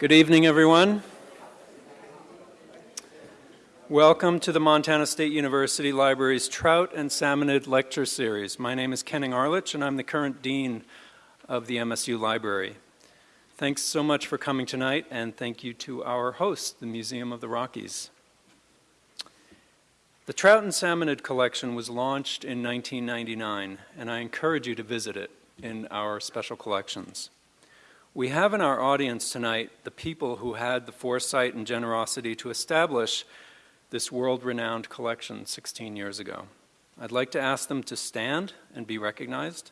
Good evening, everyone. Welcome to the Montana State University Library's Trout and Salmonid Lecture Series. My name is Kenning Arlitsch, and I'm the current Dean of the MSU Library. Thanks so much for coming tonight, and thank you to our host, the Museum of the Rockies. The Trout and Salmonid collection was launched in 1999, and I encourage you to visit it in our special collections. We have in our audience tonight the people who had the foresight and generosity to establish this world-renowned collection 16 years ago. I'd like to ask them to stand and be recognized,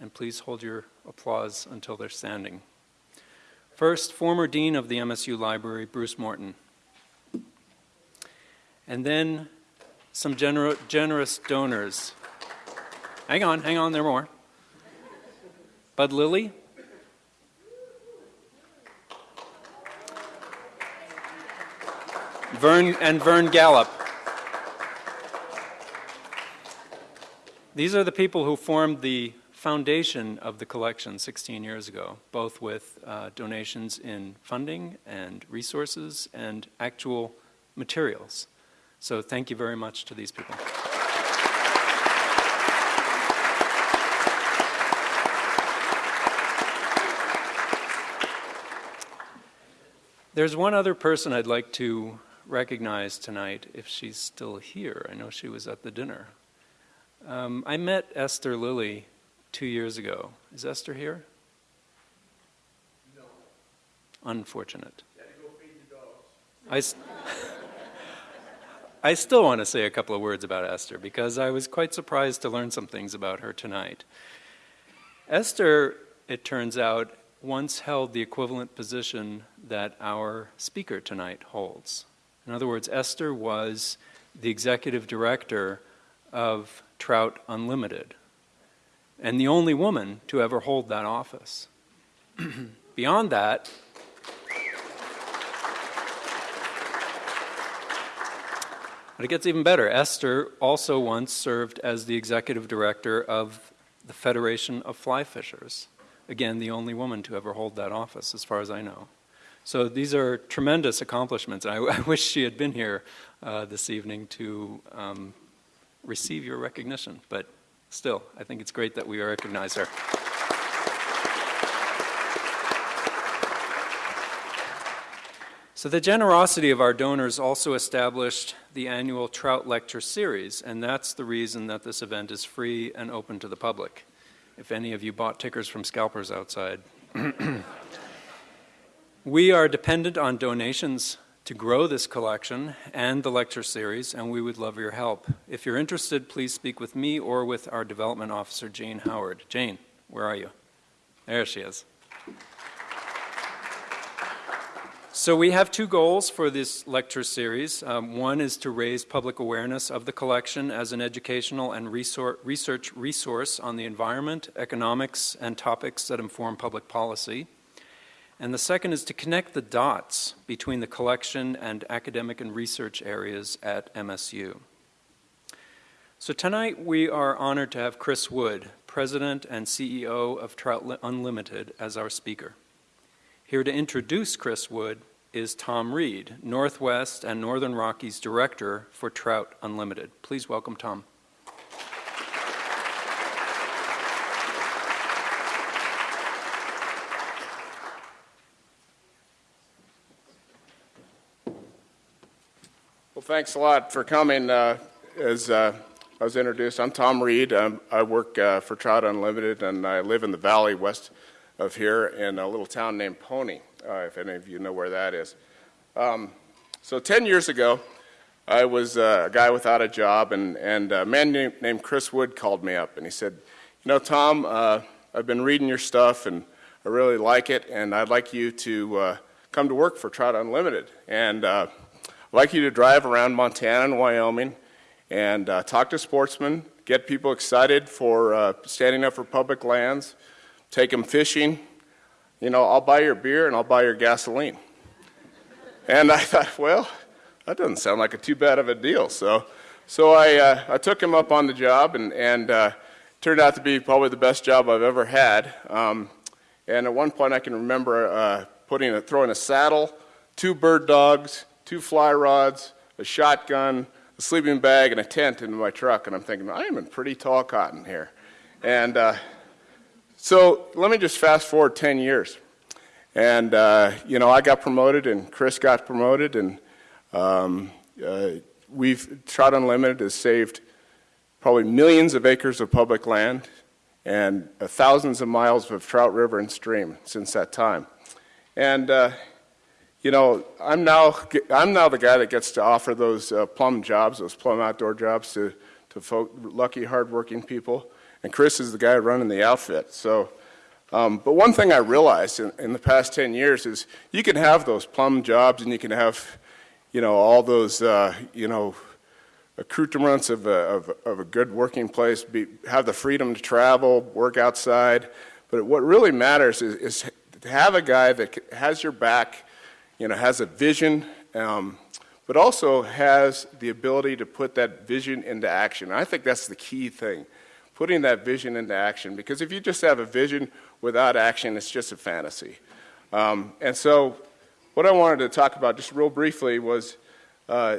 and please hold your applause until they're standing. First, former Dean of the MSU Library, Bruce Morton. And then some gener generous donors. Hang on, hang on, there are more. Bud Lilly, Vern and Vern Gallup. These are the people who formed the foundation of the collection 16 years ago, both with uh, donations in funding and resources and actual materials. So thank you very much to these people. There's one other person I'd like to recognize tonight if she's still here. I know she was at the dinner. Um, I met Esther Lilly two years ago. Is Esther here? No. Unfortunate. I, I still want to say a couple of words about Esther because I was quite surprised to learn some things about her tonight. Esther, it turns out, once held the equivalent position that our speaker tonight holds. In other words, Esther was the executive director of Trout Unlimited and the only woman to ever hold that office. Beyond that, but it gets even better. Esther also once served as the executive director of the Federation of Fly Fishers. Again, the only woman to ever hold that office, as far as I know. So these are tremendous accomplishments. I, I wish she had been here uh, this evening to um, receive your recognition, but still, I think it's great that we recognize her. So the generosity of our donors also established the annual Trout Lecture Series, and that's the reason that this event is free and open to the public. If any of you bought tickers from scalpers outside. We are dependent on donations to grow this collection and the lecture series, and we would love your help. If you're interested, please speak with me or with our development officer, Jane Howard. Jane, where are you? There she is. So we have two goals for this lecture series. Um, one is to raise public awareness of the collection as an educational and research resource on the environment, economics, and topics that inform public policy. And the second is to connect the dots between the collection and academic and research areas at MSU. So tonight we are honored to have Chris Wood, President and CEO of Trout Unlimited, as our speaker. Here to introduce Chris Wood is Tom Reed, Northwest and Northern Rockies Director for Trout Unlimited. Please welcome Tom. Thanks a lot for coming. Uh, as uh, I was introduced, I'm Tom Reed. Um, I work uh, for Trout Unlimited, and I live in the valley west of here in a little town named Pony, uh, if any of you know where that is. Um, so 10 years ago, I was uh, a guy without a job, and, and a man named, named, Chris Wood called me up, and he said, you know, Tom, uh, I've been reading your stuff, and I really like it, and I'd like you to come to work for Trout Unlimited. And I'd like you to drive around Montana and Wyoming and uh, talk to sportsmen, get people excited for uh, standing up for public lands, take them fishing. You know, I'll buy your beer and I'll buy your gasoline. and I thought, well, that doesn't sound like a too bad of a deal. So, so I, uh, I took him up on the job and, and uh, turned out to be probably the best job I've ever had. Um, and at one point I can remember uh, putting a, throwing a saddle, two bird dogs, two fly rods, a shotgun, a sleeping bag, and a tent into my truck. And I'm thinking, I am in pretty tall cotton here. And uh, so let me just fast forward 10 years. And, uh, you know, I got promoted and Chris got promoted, and um, uh, we've, Trout Unlimited has saved probably millions of acres of public land and thousands of miles of trout river and stream since that time. And, uh, you know, I'm now, I'm now the guy that gets to offer those uh, plum jobs, those plum outdoor jobs to, to folk, lucky, hardworking people. And Chris is the guy running the outfit. So, um, but one thing I realized in, in, the past 10 years is you can have those plum jobs and you can have, you know, all those, uh, you know, accoutrements of a, of, of a good working place, be, have the freedom to travel, work outside. But what really matters is, is to have a guy that has your back, you know, has a vision, um, but also has the ability to put that vision into action. And I think that's the key thing, putting that vision into action. Because if you just have a vision without action, it's just a fantasy. Um, and so what I wanted to talk about just real briefly was uh,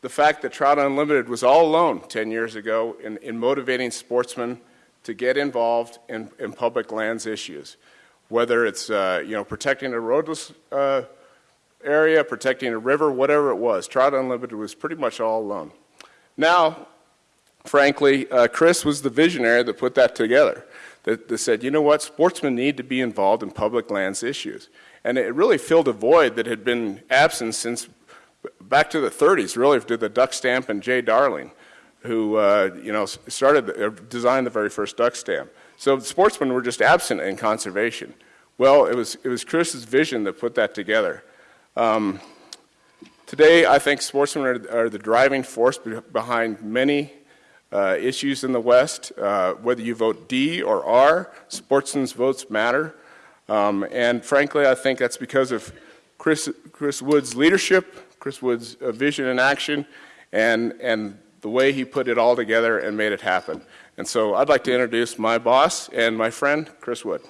the fact that Trout Unlimited was all alone 10 years ago in, in motivating sportsmen to get involved in, in public lands issues, whether it's uh, you know protecting a roadless uh, area, protecting a river, whatever it was. Trout Unlimited was pretty much all alone. Now, frankly, uh, Chris was the visionary that put that together. That, that said, you know what, sportsmen need to be involved in public lands issues. And it really filled a void that had been absent since back to the 30s, really, to the duck stamp and Jay Darling, who uh, you know started uh, designed the very first duck stamp. So sportsmen were just absent in conservation. Well, it was it was Chris's vision that put that together. Um, today, I think sportsmen are, are, the driving force behind many uh, issues in the West. Uh, whether you vote D or R, sportsmen's votes matter. Um, and frankly, I think that's because of Chris, Chris Wood's leadership, Chris Wood's uh, vision and action, and, and the way he put it all together and made it happen. And so I'd like to introduce my boss and my friend, Chris Wood.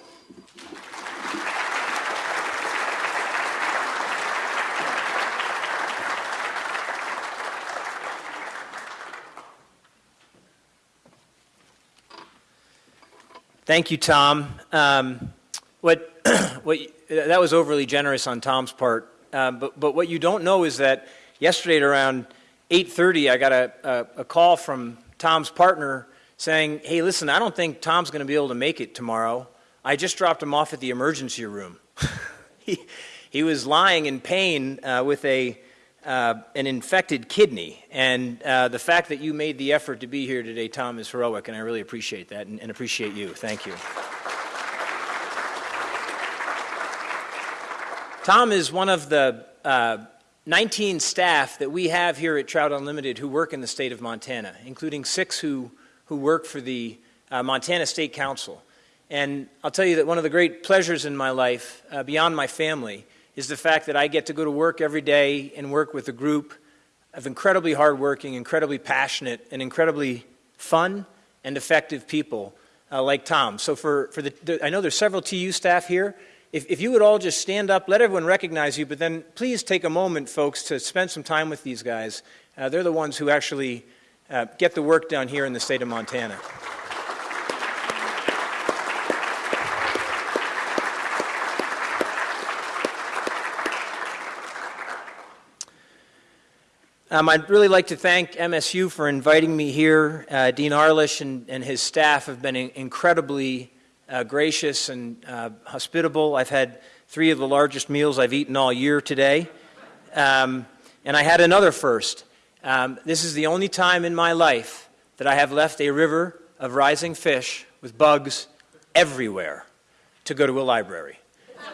Thank you, Tom. Um, what, what, that was overly generous on Tom's part. Um, but, but what you don't know is that yesterday at around 8.30, I got a, a, a call from Tom's partner saying, hey, listen, I don't think Tom's going to be able to make it tomorrow. I just dropped him off at the emergency room. he, he was lying in pain uh, with a, uh, an infected kidney. And uh, the fact that you made the effort to be here today, Tom, is heroic, and I really appreciate that and, and appreciate you. Thank you. Tom is one of the uh, 19 staff that we have here at Trout Unlimited who work in the state of Montana, including six who, who work for the uh, Montana State Council. And I'll tell you that one of the great pleasures in my life, uh, beyond my family, is the fact that I get to go to work every day and work with a group of incredibly hardworking, incredibly passionate, and incredibly fun and effective people uh, like Tom. So for, for the, the, I know there's several TU staff here, if, if you would all just stand up, let everyone recognize you, but then please take a moment, folks, to spend some time with these guys. Uh, they're the ones who actually uh, get the work done here in the state of Montana. Um, I'd really like to thank MSU for inviting me here. Uh, Dean Arlitsch and, and, his staff have been incredibly uh, gracious and uh, hospitable. I've had three of the largest meals I've eaten all year today. Um, and I had another first. Um, this is the only time in my life that I have left a river of rising fish with bugs everywhere to go to a library.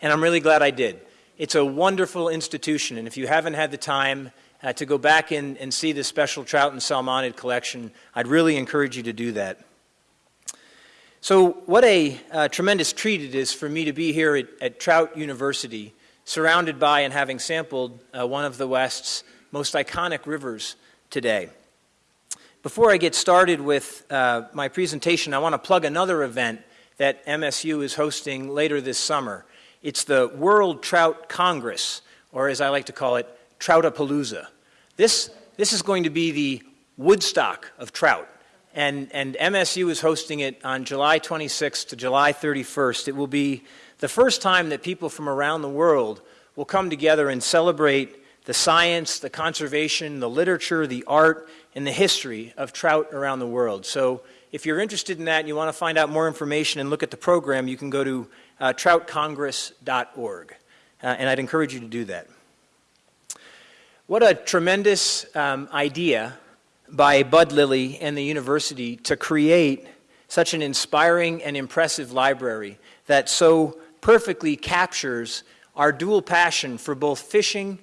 and I'm really glad I did. It's a wonderful institution, and if you haven't had the time uh, to go back in and see the special trout and salmonid collection, I'd really encourage you to do that. So, what a uh, tremendous treat it is for me to be here at, at Trout University, surrounded by and having sampled uh, one of the West's most iconic rivers today. Before I get started with uh, my presentation, I want to plug another event that MSU is hosting later this summer. It's the World Trout Congress, or as I like to call it, Troutapalooza. This, this is going to be the Woodstock of trout. And, and MSU is hosting it on July 26th to July 31st. It will be the first time that people from around the world will come together and celebrate the science, the conservation, the literature, the art, and the history of trout around the world. So if you're interested in that and you want to find out more information and look at the program, you can go to uh, troutcongress.org. Uh, and I'd encourage you to do that. What a tremendous um, idea by Bud Lilly and the university to create such an inspiring and impressive library that so perfectly captures our dual passion for both fishing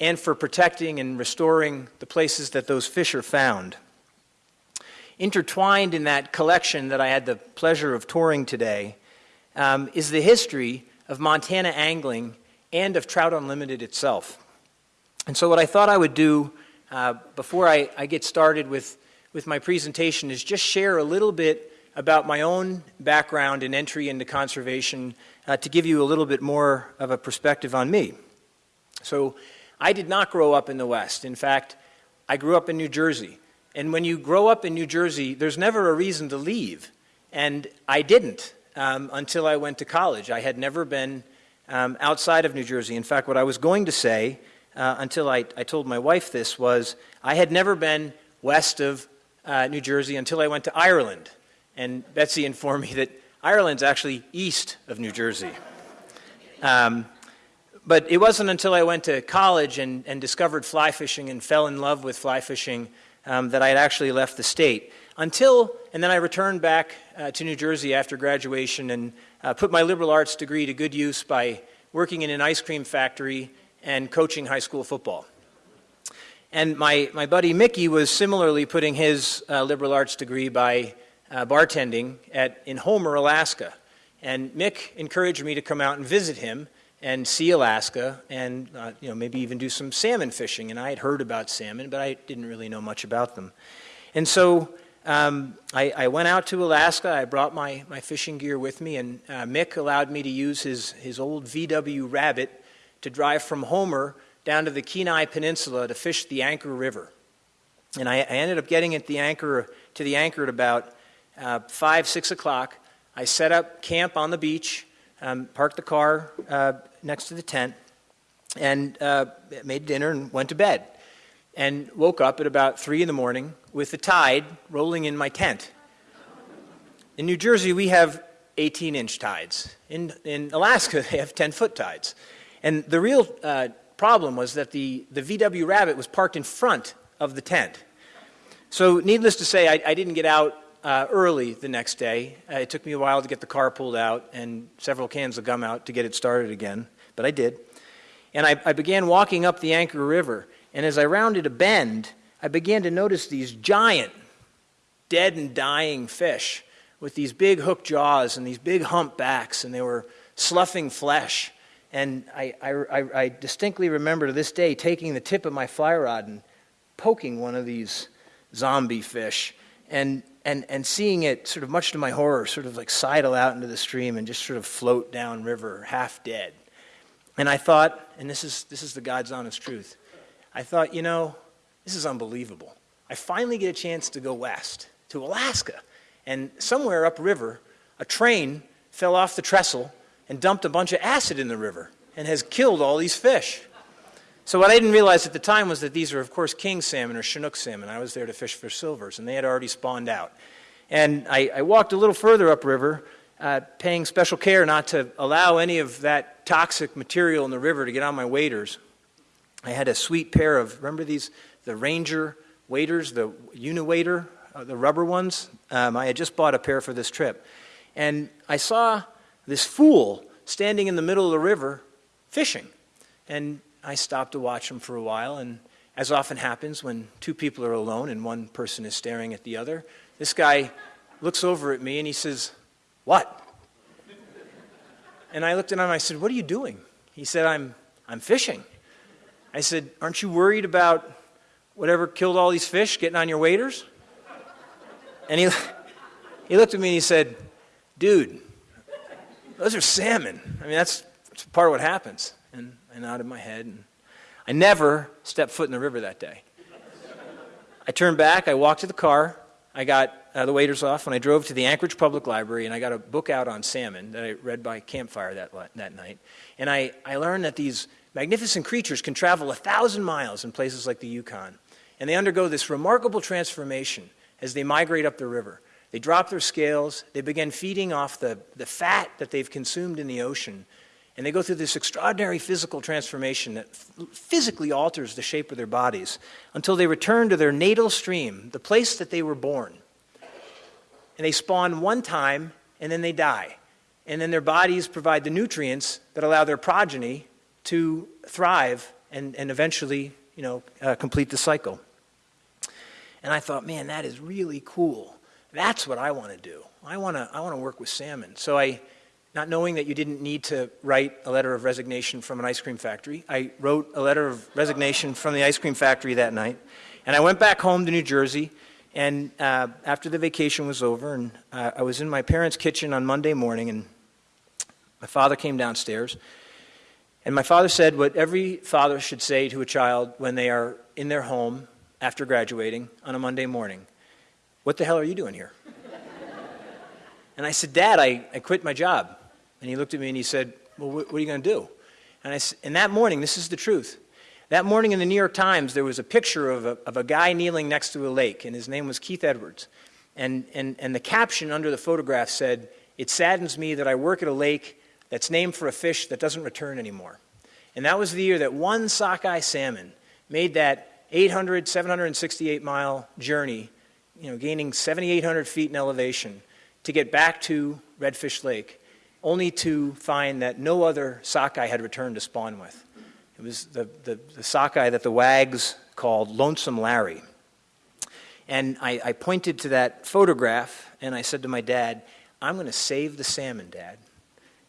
and for protecting and restoring the places that those fish are found. Intertwined in that collection that I had the pleasure of touring today um, is the history of Montana angling and of Trout Unlimited itself. And so, what I thought I would do uh, before I, I, get started with, with my presentation is just share a little bit about my own background and entry into conservation uh, to give you a little bit more of a perspective on me. So, I did not grow up in the West. In fact, I grew up in New Jersey. And when you grow up in New Jersey, there's never a reason to leave. And I didn't um, until I went to college. I had never been um, outside of New Jersey. In fact, what I was going to say uh, until I, I told my wife this was I had never been west of uh, New Jersey until I went to Ireland. And Betsy informed me that Ireland's actually east of New Jersey. Um, but it wasn't until I went to college and, and discovered fly fishing and fell in love with fly fishing um, that I had actually left the state. Until, and then I returned back uh, to New Jersey after graduation and uh, put my liberal arts degree to good use by working in an ice cream factory and coaching high school football. And my, my buddy Mickey was similarly putting his uh, liberal arts degree by uh, bartending at, in Homer, Alaska. And Mick encouraged me to come out and visit him and see Alaska and uh, you know, maybe even do some salmon fishing. And I had heard about salmon, but I didn't really know much about them. And so um, I, I, went out to Alaska. I brought my, my fishing gear with me, and uh, Mick allowed me to use his, his old VW Rabbit to drive from Homer down to the Kenai Peninsula to fish the Anchor River. And I, I ended up getting at the anchor, to the anchor at about uh, 5, 6 o'clock. I set up camp on the beach, um, parked the car uh, next to the tent, and uh, made dinner and went to bed. And woke up at about 3 in the morning with the tide rolling in my tent. In New Jersey, we have 18 inch tides. In, in Alaska, they have 10 foot tides. And the real uh, problem was that the, the VW Rabbit was parked in front of the tent. So, needless to say, I, I didn't get out uh, early the next day. Uh, it took me a while to get the car pulled out and several cans of Gumout to get it started again, but I did. And I, I began walking up the Anchor River. And as I rounded a bend, I began to notice these giant, dead and dying fish with these big hook jaws and these big hump backs, and they were sloughing flesh. And I, I, I, distinctly remember to this day taking the tip of my fly rod and poking one of these zombie fish and, and, and seeing it, sort of much to my horror, sort of like sidle out into the stream and just sort of float down river, half dead. And I thought, and this is, this is the God's honest truth, I thought, you know, this is unbelievable. I finally get a chance to go west to Alaska. And somewhere upriver, a train fell off the trestle and dumped a bunch of acid in the river and has killed all these fish. So what I didn't realize at the time was that these are, of course, king salmon or Chinook salmon. I was there to fish for silvers, and they had already spawned out. And I, I walked a little further upriver, uh, paying special care not to allow any of that toxic material in the river to get on my waders. I had a sweet pair of, remember these, the Ranger waders, the Uniwader, uh, the rubber ones? Um, I had just bought a pair for this trip. And I saw this fool standing in the middle of the river fishing. And I stopped to watch him for a while, and as often happens when two people are alone and one person is staring at the other, this guy looks over at me and he says, What? And I looked at him and I said, What are you doing? He said, I'm, I'm fishing. I said, Aren't you worried about whatever killed all these fish getting on your waders? And he, he looked at me and he said, dude, those are salmon. I mean, that's, that's part of what happens. And I nodded my head, and I never stepped foot in the river that day. I turned back, I walked to the car, I got uh, the waiters off, and I drove to the Anchorage Public Library, and I got a book out on salmon that I read by campfire that, that night. And I, I learned that these magnificent creatures can travel a thousand miles in places like the Yukon. And they undergo this remarkable transformation as they migrate up the river. They drop their scales, they begin feeding off the, the fat that they've consumed in the ocean, and they go through this extraordinary physical transformation that physically alters the shape of their bodies until they return to their natal stream, the place that they were born. And they spawn one time and then they die. And then their bodies provide the nutrients that allow their progeny to thrive and, and eventually you know, uh, complete the cycle. And I thought, man, that is really cool. That's what I want to do. I want to I want to work with salmon. So I not knowing that you didn't need to write a letter of resignation from an ice cream factory, I wrote a letter of resignation from the ice cream factory that night. And I went back home to New Jersey. And uh, after the vacation was over, and uh, I was in my parents' kitchen on Monday morning, and my father came downstairs. And my father said what every father should say to a child when they are in their home after graduating on a Monday morning What the hell are you doing here? and I said, Dad, I, I quit my job. And he looked at me and he said, Well, what, what are you going to do? And, I, and that morning, this is the truth. That morning in the New York Times, there was a picture of a, of a guy kneeling next to a lake, and his name was Keith Edwards. And, and, and the caption under the photograph said, It saddens me that I work at a lake that's named for a fish that doesn't return anymore. And that was the year that one sockeye salmon made that 800, 768 mile journey, you know, gaining 7,800 feet in elevation to get back to Redfish Lake only to find that no other sockeye had returned to spawn with. It was the, the, the sockeye that the wags called Lonesome Larry. And I, I, pointed to that photograph and I said to my dad, I'm going to save the salmon, Dad.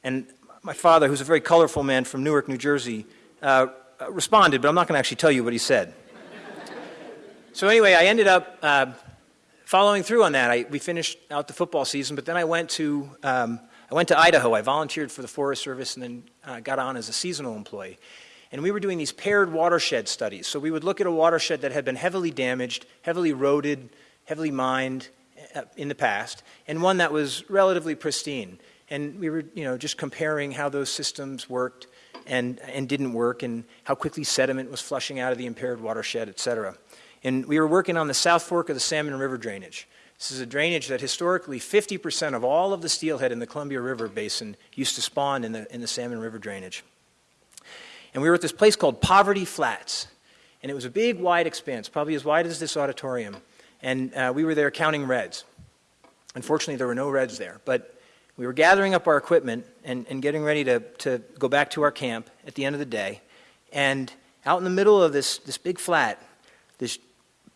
And my father, who's a very colorful man from Newark, New Jersey, uh, responded, but I'm not going to actually tell you what he said. So, anyway, I ended up uh, following through on that. I, we finished out the football season, but then I went to um, I went to Idaho. I volunteered for the Forest Service and then uh, got on as a seasonal employee. And we were doing these paired watershed studies. So we would look at a watershed that had been heavily damaged, heavily eroded, heavily mined uh, in the past, and one that was relatively pristine. And we were, you know, just comparing how those systems worked and, and didn't work, and how quickly sediment was flushing out of the impaired watershed, et cetera. And we were working on the South Fork of the Salmon River drainage. This is a drainage that historically 50% of all of the steelhead in the Columbia River basin used to spawn in the, in the Salmon River drainage. And we were at this place called Poverty Flats. And it was a big, wide expanse, probably as wide as this auditorium. And uh, we were there counting redds. Unfortunately, there were no redds there. But we were gathering up our equipment and, and getting ready to, to go back to our camp at the end of the day. And out in the middle of this, this big flat, this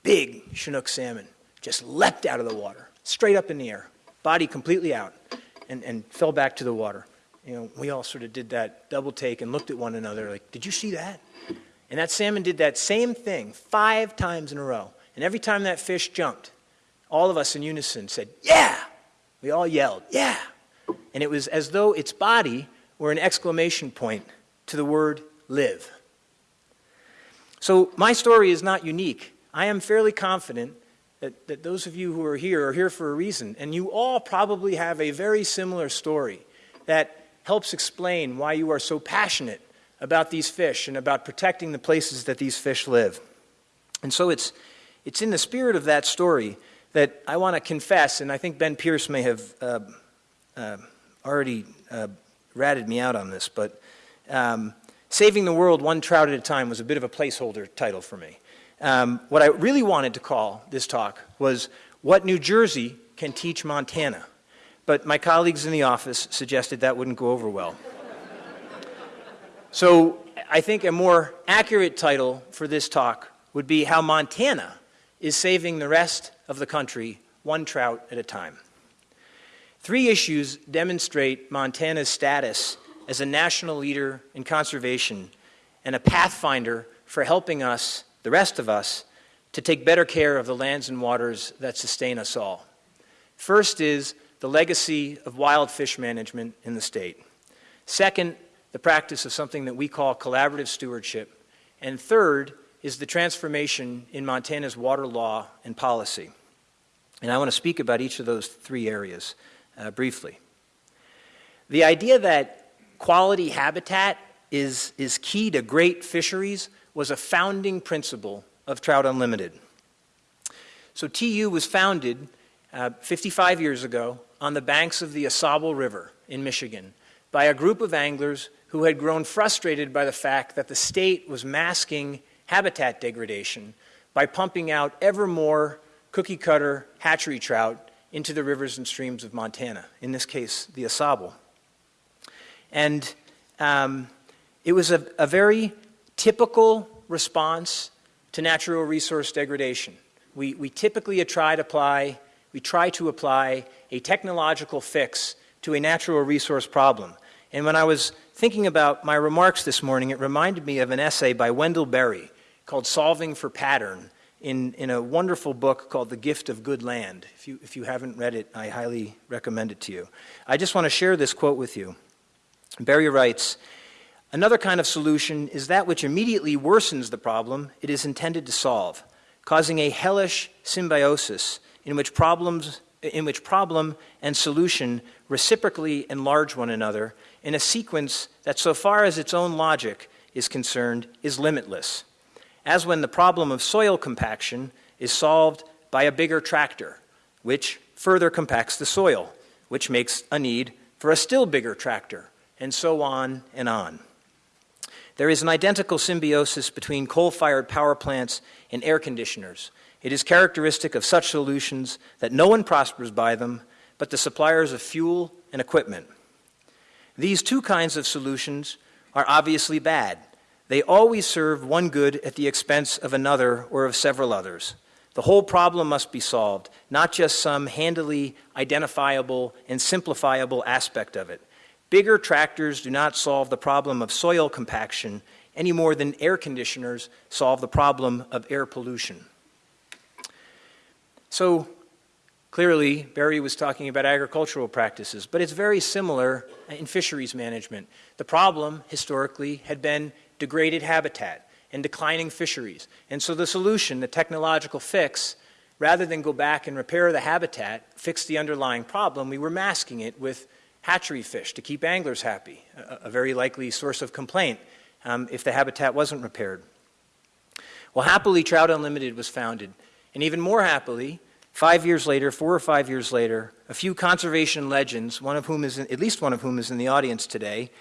big Chinook salmon just leapt out of the water, straight up in the air, body completely out, and, and fell back to the water. You know, we all sort of did that double take and looked at one another like, did you see that? And that salmon did that same thing five times in a row. And every time that fish jumped, all of us in unison said, yeah! We all yelled, yeah! And it was as though its body were an exclamation point to the word live. So my story is not unique. I am fairly confident that, that those of you who are here are here for a reason. And you all probably have a very similar story that helps explain why you are so passionate about these fish and about protecting the places that these fish live. And so it's, it's in the spirit of that story that I want to confess, and I think Ben Pierce may have uh, uh, already uh, ratted me out on this, but um, Saving the World One Trout at a Time was a bit of a placeholder title for me. Um, what I really wanted to call this talk was What New Jersey Can Teach Montana. But my colleagues in the office suggested that wouldn't go over well. so I think a more accurate title for this talk would be How Montana is Saving the Rest of the Country One Trout at a Time. Three issues demonstrate Montana's status as a national leader in conservation and a pathfinder for helping us the rest of us, to take better care of the lands and waters that sustain us all. First is the legacy of wild fish management in the state. Second, the practice of something that we call collaborative stewardship. And third is the transformation in Montana's water law and policy. And I want to speak about each of those three areas uh, briefly. The idea that quality habitat is, is key to great fisheries was a founding principle of Trout Unlimited. So TU was founded uh, 55 years ago on the banks of the AuSable River in Michigan by a group of anglers who had grown frustrated by the fact that the state was masking habitat degradation by pumping out ever more cookie cutter hatchery trout into the rivers and streams of Montana, in this case, the AuSable. And um, it was a, a very typical response to natural resource degradation. We, we typically try to apply, we try to apply a technological fix to a natural resource problem. And when I was thinking about my remarks this morning, it reminded me of an essay by Wendell Berry called Solving for Pattern in, in a wonderful book called The Gift of Good Land. If you, if you haven't read it, I highly recommend it to you. I just want to share this quote with you. Berry writes Another kind of solution is that which immediately worsens the problem it is intended to solve, causing a hellish symbiosis in which problems in which problem and solution reciprocally enlarge one another in a sequence that, so far as its own logic is concerned, is limitless. As when the problem of soil compaction is solved by a bigger tractor, which further compacts the soil, which makes a need for a still bigger tractor, and so on and on. There is an identical symbiosis between coal fired power plants and air conditioners. It is characteristic of such solutions that no one prospers by them but the suppliers of fuel and equipment. These two kinds of solutions are obviously bad. They always serve one good at the expense of another or of several others. The whole problem must be solved, not just some handily identifiable and simplifiable aspect of it. Bigger tractors do not solve the problem of soil compaction any more than air conditioners solve the problem of air pollution. So, clearly, Berry was talking about agricultural practices, but it's very similar in fisheries management. The problem, historically, had been degraded habitat and declining fisheries. And so, the solution, the technological fix, rather than go back and repair the habitat, fix the underlying problem, we were masking it with hatchery fish to keep anglers happy, a, a very likely source of complaint um, if the habitat wasn't repaired. Well, happily, Trout Unlimited was founded. And even more happily, five years later, four or five years later, a few conservation legends, one of whom is in, at least one of whom is in the audience today,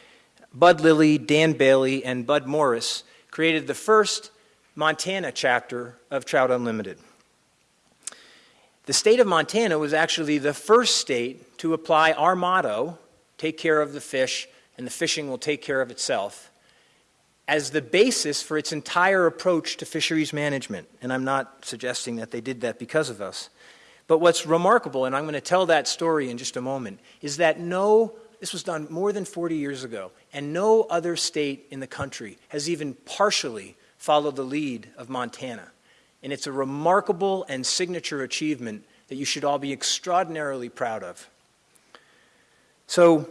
Bud Lilly, Dan Bailey, and Bud Morris, created the first Montana chapter of Trout Unlimited. The state of Montana was actually the first state to apply our motto take care of the fish, and the fishing will take care of itself as the basis for its entire approach to fisheries management. And I'm not suggesting that they did that because of us. But what's remarkable, and I'm going to tell that story in just a moment, is that no, this was done more than 40 years ago, and no other state in the country has even partially followed the lead of Montana. And it's a remarkable and signature achievement that you should all be extraordinarily proud of. So,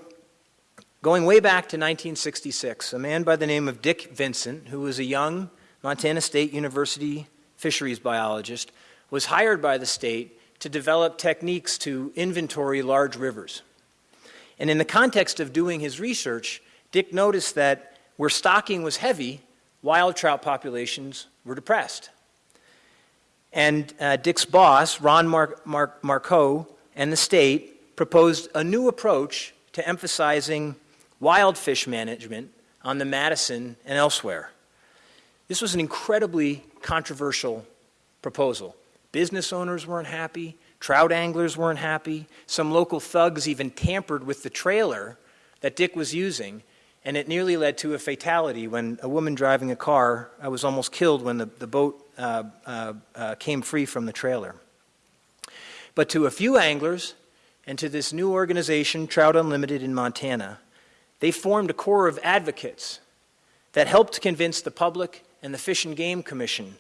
going way back to 1966, a man by the name of Dick Vincent, who was a young Montana State University fisheries biologist, was hired by the state to develop techniques to inventory large rivers. And in the context of doing his research, Dick noticed that where stocking was heavy, wild trout populations were depressed. And uh, Dick's boss, Ron Mar- Mar- Marcoux, and the state proposed a new approach to emphasizing wild fish management on the Madison and elsewhere. This was an incredibly controversial proposal. Business owners weren't happy, trout anglers weren't happy, some local thugs even tampered with the trailer that Dick was using and it nearly led to a fatality when a woman driving a car was almost killed when the, the boat Uh, uh, uh, came free from the trailer. But to a few anglers and to this new organization, Trout Unlimited in Montana, they formed a core of advocates that helped convince the public and the Fish and Game Commission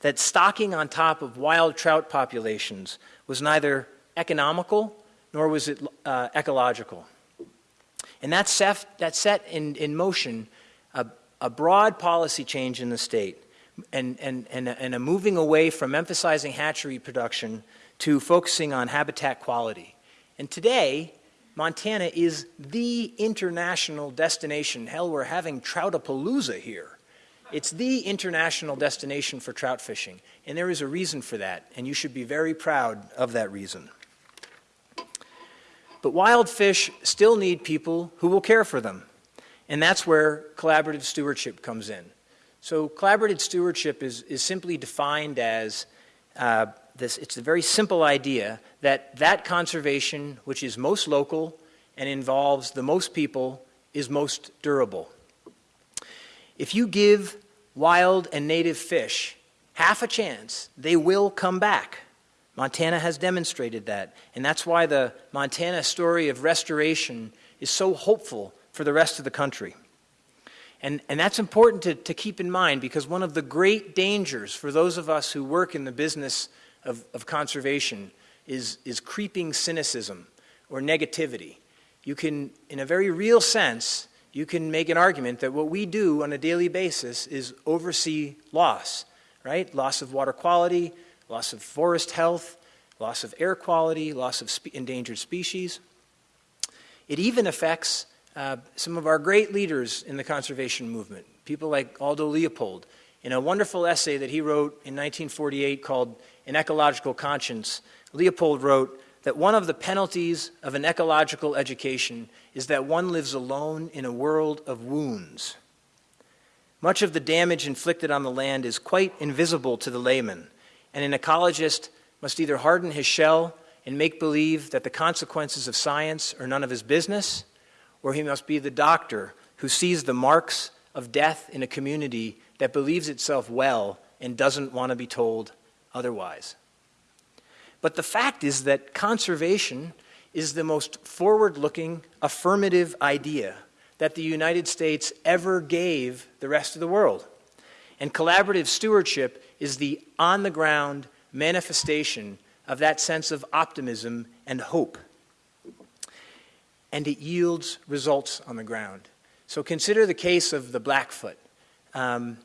that stocking on top of wild trout populations was neither economical nor was it uh, ecological. And that set, that set in, in motion a, a broad policy change in the state and, and, and, and a moving away from emphasizing hatchery production to focusing on habitat quality. And today, Montana is the international destination. Hell, we're having Troutapalooza here. It's the international destination for trout fishing, and there is a reason for that, and you should be very proud of that reason. But wild fish still need people who will care for them, and that's where collaborative stewardship comes in. So, collaborative stewardship is, is simply defined as uh, this it's a very simple idea that that conservation, which is most local and involves the most people, is most durable. If you give wild and native fish half a chance, they will come back. Montana has demonstrated that. And that's why the Montana story of restoration is so hopeful for the rest of the country. And, and that's important to, to keep in mind because one of the great dangers for those of us who work in the business of, of conservation is, is creeping cynicism or negativity. You can, in a very real sense, you can make an argument that what we do on a daily basis is oversee loss, right? Loss of water quality, loss of forest health, loss of air quality, loss of spe endangered species. It even affects uh, some of our great leaders in the conservation movement, people like Aldo Leopold. In a wonderful essay that he wrote in 1948 called An Ecological Conscience, Leopold wrote, that one of the penalties of an ecological education is that one lives alone in a world of wounds. Much of the damage inflicted on the land is quite invisible to the layman, and an ecologist must either harden his shell and make believe that the consequences of science are none of his business, or he must be the doctor who sees the marks of death in a community that believes itself well and doesn't want to be told otherwise. But the fact is that conservation is the most forward looking, affirmative idea that the United States ever gave the rest of the world. And collaborative stewardship is the on the ground manifestation of that sense of optimism and hope. And it yields results on the ground. So consider the case of the Blackfoot. Um,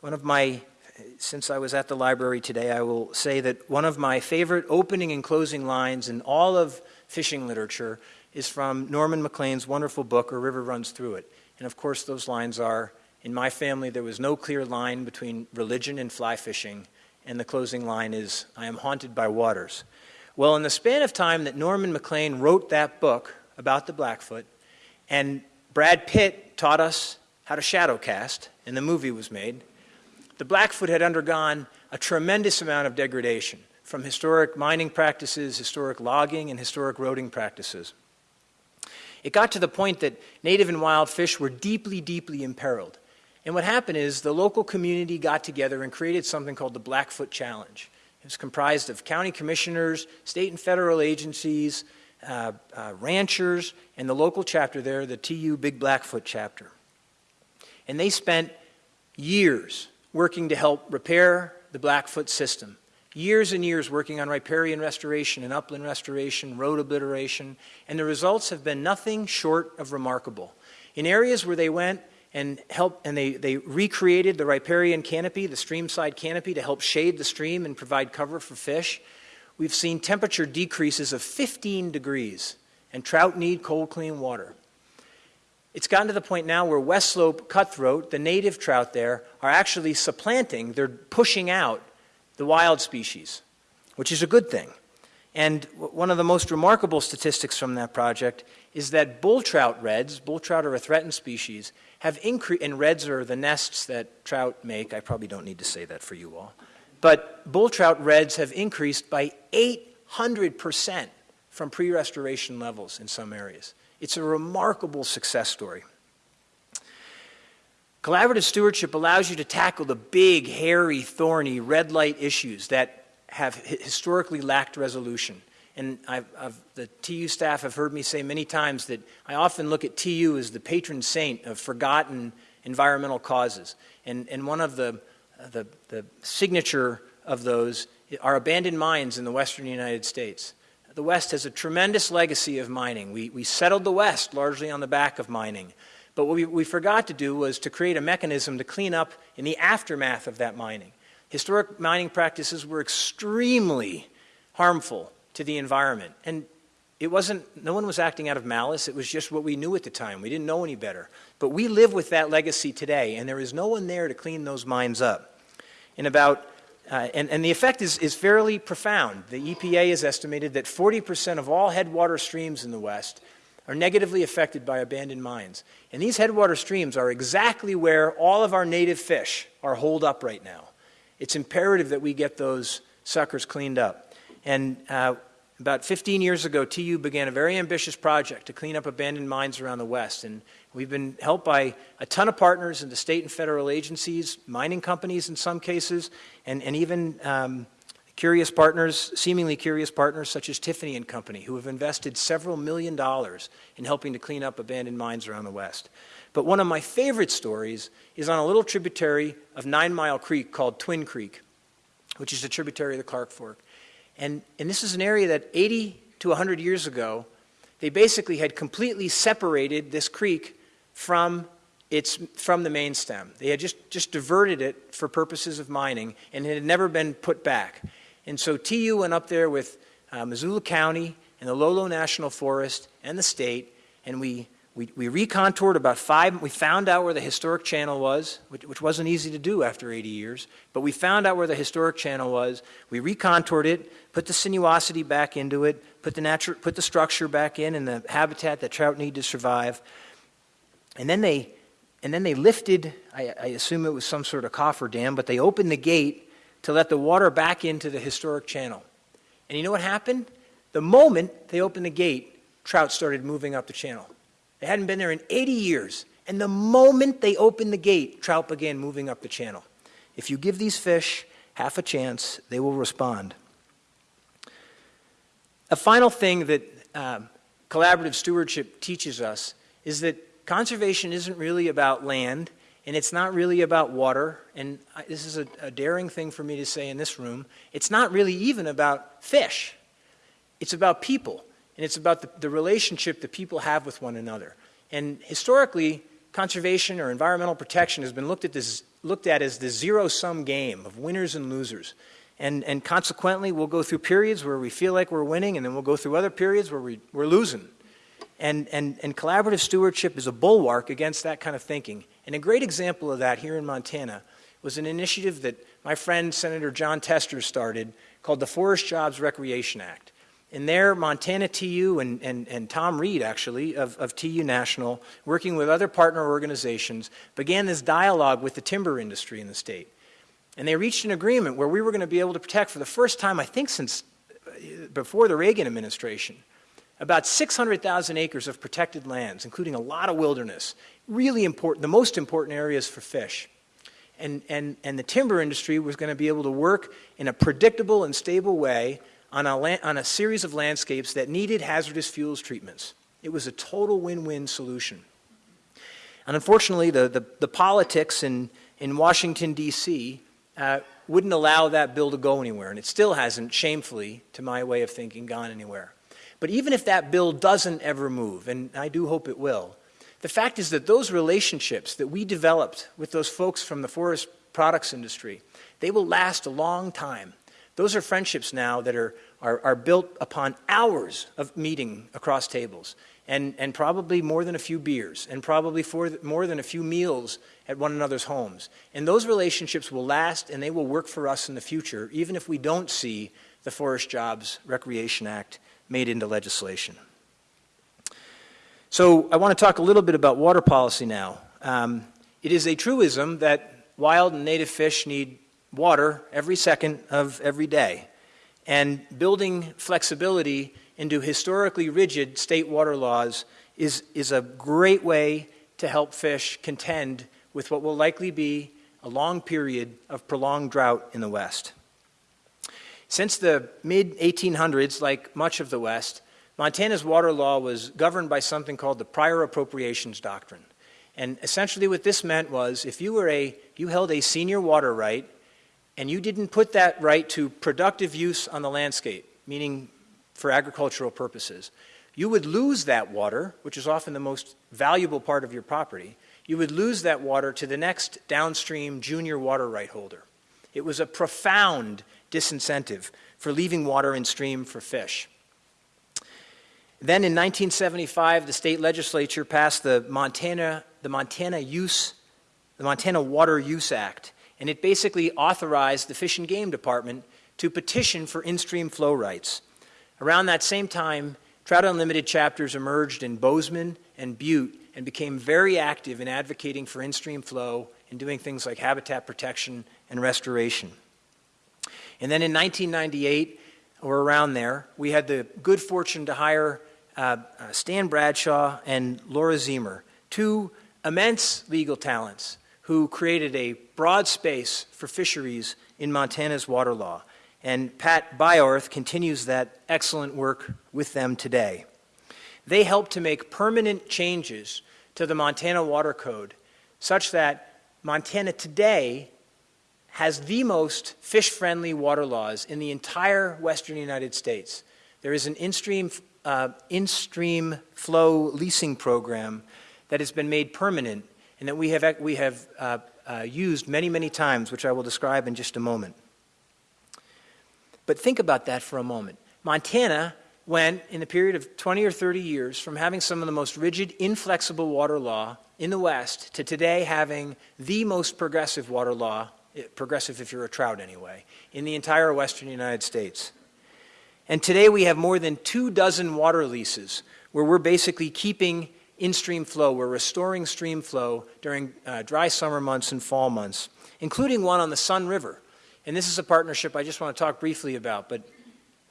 one of my since I was at the library today, I will say that one of my favorite opening and closing lines in all of fishing literature is from Norman Maclean's wonderful book, A River Runs Through It. And of course, those lines are In my family, there was no clear line between religion and fly fishing. And the closing line is, I am haunted by waters. Well, in the span of time that Norman Maclean wrote that book about the Blackfoot, and Brad Pitt taught us how to shadow cast, and the movie was made, the Blackfoot had undergone a tremendous amount of degradation from historic mining practices, historic logging, and historic roading practices. It got to the point that native and wild fish were deeply, deeply imperiled. And what happened is the local community got together and created something called the Blackfoot Challenge. It was comprised of county commissioners, state and federal agencies, uh, uh, ranchers, and the local chapter there, the TU Big Blackfoot chapter. And they spent years working to help repair the Blackfoot system. Years and years working on riparian restoration and upland restoration, road obliteration, and the results have been nothing short of remarkable. In areas where they went and helped, and they, they recreated the riparian canopy, the streamside canopy, to help shade the stream and provide cover for fish, we've seen temperature decreases of 15 degrees, and trout need cold, clean water. It's gotten to the point now where West Slope cutthroat, the native trout there, are actually supplanting, they're pushing out the wild species, which is a good thing. And one of the most remarkable statistics from that project is that bull trout redds, bull trout are a threatened species, have increased, and redds are the nests that trout make. I probably don't need to say that for you all. But bull trout redds have increased by 800% from pre restoration levels in some areas. It's a remarkable success story. Collaborative stewardship allows you to tackle the big, hairy, thorny, red light issues that have historically lacked resolution. And I've, I've, the TU staff have heard me say many times that I often look at TU as the patron saint of forgotten environmental causes. And, and one of the, the, the signature of those are abandoned mines in the western United States. the West has a tremendous legacy of mining. We, we settled the West largely on the back of mining. But what we, we forgot to do was to create a mechanism to clean up in the aftermath of that mining. Historic mining practices were extremely harmful to the environment. And it wasn't, no one was acting out of malice. It was just what we knew at the time. We didn't know any better. But we live with that legacy today, and there is no one there to clean those mines up. In about uh, and, and, the effect is, is fairly profound. The EPA has estimated that 40% of all headwater streams in the West are negatively affected by abandoned mines. And these headwater streams are exactly where all of our native fish are holed up right now. It's imperative that we get those suckers cleaned up. And uh, about 15 years ago, TU began a very ambitious project to clean up abandoned mines around the West. And we've been helped by a ton of partners in the state and federal agencies, mining companies in some cases, and, and even um, curious partners, seemingly curious partners such as Tiffany and Company, who have invested several million dollars in helping to clean up abandoned mines around the West. But one of my favorite stories is on a little tributary of Nine Mile Creek called Twin Creek, which is a tributary of the Clark Fork. And, and this is an area that 80 to 100 years ago, they basically had completely separated this creek from, its, from the main stem. They had just, just diverted it for purposes of mining, and it had never been put back. And so TU went up there with uh, Missoula County and the Lolo National Forest and the state, and we we, we recontoured about five, we found out where the historic channel was, which, which, wasn't easy to do after 80 years, but we found out where the historic channel was. We recontoured it, put the sinuosity back into it, put the, natural, put the structure back in and the habitat that trout need to survive. And then they, and then they lifted, I, I assume it was some sort of coffer dam, but they opened the gate to let the water back into the historic channel. And you know what happened? The moment they opened the gate, trout started moving up the channel. They hadn't been there in 80 years. And the moment they opened the gate, trout began moving up the channel. If you give these fish half a chance, they will respond. A final thing that um, collaborative stewardship teaches us is that conservation isn't really about land and it's not really about water. And I, this is a, a daring thing for me to say in this room. It's not really even about fish, it's about people. And it's about the, the relationship that people have with one another. And historically, conservation or environmental protection has been looked at, this, looked at as the zero sum game of winners and losers. And, and consequently, we'll go through periods where we feel like we're winning, and then we'll go through other periods where we, we're losing. And, and, and collaborative stewardship is a bulwark against that kind of thinking. And a great example of that here in Montana was an initiative that my friend Senator Jon Tester started called the Forest Jobs Recreation Act. And there, Montana TU and, and, and Tom Reed, actually, of, of TU National, working with other partner organizations, began this dialogue with the timber industry in the state. And they reached an agreement where we were going to be able to protect, for the first time, I think, since uh, before the Reagan administration, about 600,000 acres of protected lands, including a lot of wilderness, really important, the most important areas for fish. And, and, and the timber industry was going to be able to work in a predictable and stable way on a, on a series of landscapes that needed hazardous fuels treatments. It was a total win win solution. And unfortunately, the, the, the politics in, in Washington, D.C., uh, wouldn't allow that bill to go anywhere, and it still hasn't, shamefully, to my way of thinking, gone anywhere. But even if that bill doesn't ever move, and I do hope it will, the fact is that those relationships that we developed with those folks from the forest products industry, they will last a long time. Those are friendships now that are, are, are built upon hours of meeting across tables and, and probably more than a few beers and probably for, more than a few meals at one another's homes. And those relationships will last and they will work for us in the future, even if we don't see the Forest Jobs Recreation Act made into legislation. So I want to talk a little bit about water policy now. Um, it is a truism that wild and native fish need water every second of every day. And building flexibility into historically rigid state water laws is, is a great way to help fish contend with what will likely be a long period of prolonged drought in the West. Since the mid 1800s, like much of the West, Montana's water law was governed by something called the prior appropriations doctrine. And essentially what this meant was if you were a you held a senior water right and you didn't put that right to productive use on the landscape, meaning for agricultural purposes. You would lose that water, which is often the most valuable part of your property, you would lose that water to the next downstream junior water right holder. It was a profound disincentive for leaving water in stream for fish. Then in 1975, the state legislature passed the Montana, the Montana Use, the Montana Water Use Act, and it basically authorized the Fish and Game Department to petition for in-stream flow rights. Around that same time, Trout Unlimited chapters emerged in Bozeman and Butte and became very active in advocating for in-stream flow and doing things like habitat protection and restoration. And then in 1998, or around there, we had the good fortune to hire uh, uh, Stan Bradshaw and Laura Ziemer, two immense legal talents who created a broad space for fisheries in Montana's water law. And Pat Byorth continues that excellent work with them today. They helped to make permanent changes to the Montana Water Code such that Montana today has the most fish friendly water laws in the entire western United States. There is an in stream uh, in stream flow leasing program that has been made permanent and that we have, we have uh, uh, used many, many times, which I will describe in just a moment. But think about that for a moment. Montana went, in the period of 20 or 30 years, from having some of the most rigid, inflexible water law in the West to today having the most progressive water law, progressive if you're a trout anyway, in the entire western United States. And today we have more than two dozen water leases where we're basically keeping in stream flow, we're restoring stream flow during uh, dry summer months and fall months, including one on the Sun River. And this is a partnership I just want to talk briefly about, but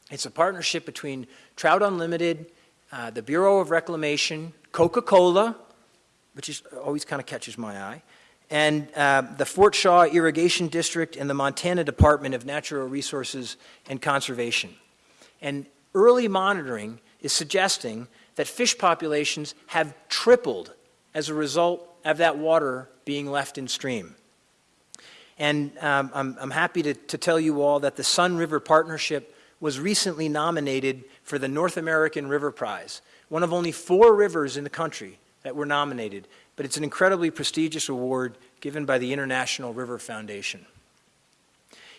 it's a partnership between Trout Unlimited, uh, the Bureau of Reclamation, Coca Cola, which is, always kind of catches my eye, and uh, the Fort Shaw Irrigation District and the Montana Department of Natural Resources and Conservation. And early monitoring is suggesting that fish populations have tripled as a result of that water being left in stream. And um, I'm, I'm, happy to, to tell you all that the Sun River Partnership was recently nominated for the North American River Prize, one of only four rivers in the country that were nominated, but it's an incredibly prestigious award given by the International River Foundation.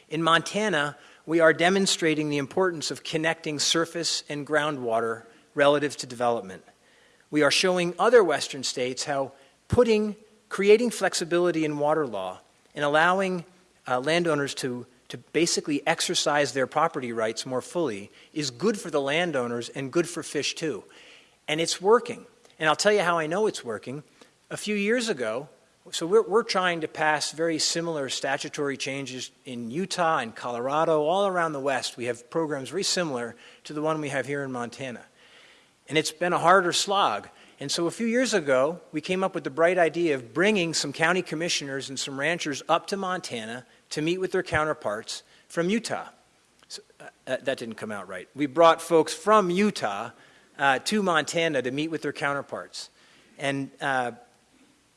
In Montana, we are demonstrating the importance of connecting surface and groundwater relative to development. We are showing other Western states how putting, creating flexibility in water law and allowing uh, landowners to, to basically exercise their property rights more fully is good for the landowners and good for fish too. And it's working. And I'll tell you how I know it's working. A few years ago, so we're, we're trying to pass very similar statutory changes in Utah and Colorado, all around the West. We have programs very similar to the one we have here in Montana. And it's been a harder slog. And so a few years ago, we came up with the bright idea of bringing some county commissioners and some ranchers up to Montana to meet with their counterparts from Utah. So, uh, uh that didn't come out right. We brought folks from Utah uh, to Montana to meet with their counterparts. And uh,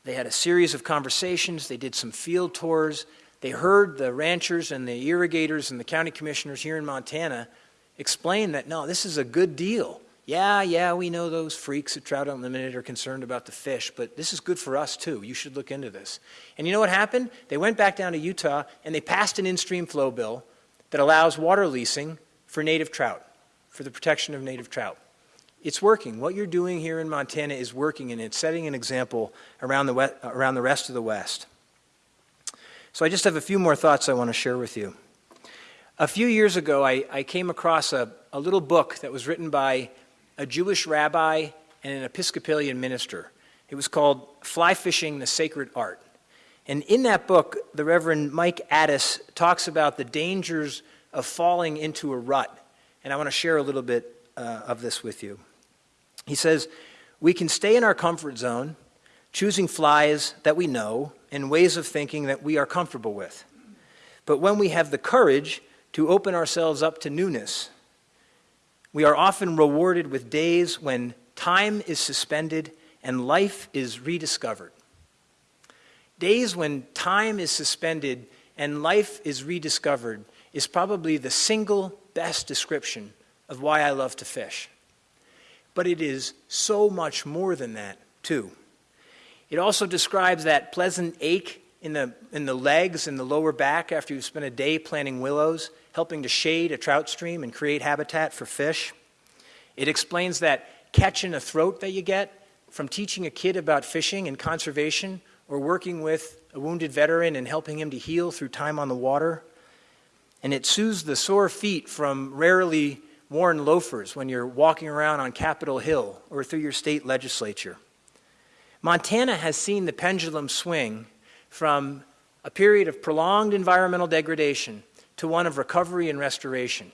they had a series of conversations, they did some field tours, they heard the ranchers and the irrigators and the county commissioners here in Montana explain that no, this is a good deal. Yeah, yeah, we know those freaks at Trout Unlimited are concerned about the fish, but this is good for us too. You should look into this. And you know what happened? They went back down to Utah and they passed an in stream flow bill that allows water leasing for native trout, for the protection of native trout it's working. What you're doing here in Montana is working, and it's setting an example around the, around the rest of the West. So I just have a few more thoughts I want to share with you. A few years ago, I, I came across a, a little book that was written by a Jewish rabbi and an Episcopalian minister. It was called Fly Fishing the Sacred Art. And in that book, the Reverend Mike Attas talks about the dangers of falling into a rut. And I want to share a little bit uh, of this with you. He says, We can stay in our comfort zone, choosing flies that we know and ways of thinking that we are comfortable with. But when we have the courage to open ourselves up to newness, we are often rewarded with days when time is suspended and life is rediscovered. Days when time is suspended and life is rediscovered is probably the single best description of why I love to fish. But it is so much more than that, too. It also describes that pleasant ache in the, in the legs and the lower back after you've spent a day planting willows, helping to shade a trout stream and create habitat for fish. It explains that catch in the throat that you get from teaching a kid about fishing and conservation or working with a wounded veteran and helping him to heal through time on the water. And it soothes the sore feet from rarely worn loafers when you're walking around on Capitol Hill or through your state legislature. Montana has seen the pendulum swing from a period of prolonged environmental degradation to one of recovery and restoration.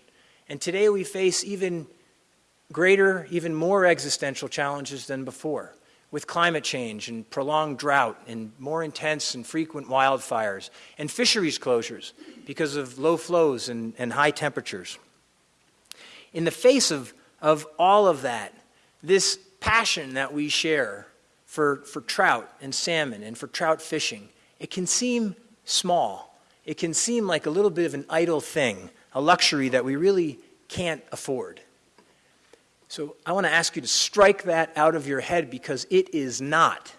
And today we face even greater, even more existential challenges than before with climate change and prolonged drought and more intense and frequent wildfires and fisheries closures because of low flows and, and high temperatures. In the face of, of all of that, this passion that we share for, for trout and salmon and for trout fishing, it can seem small. It can seem like a little bit of an idle thing, a luxury that we really can't afford. So I want to ask you to strike that out of your head because it is not.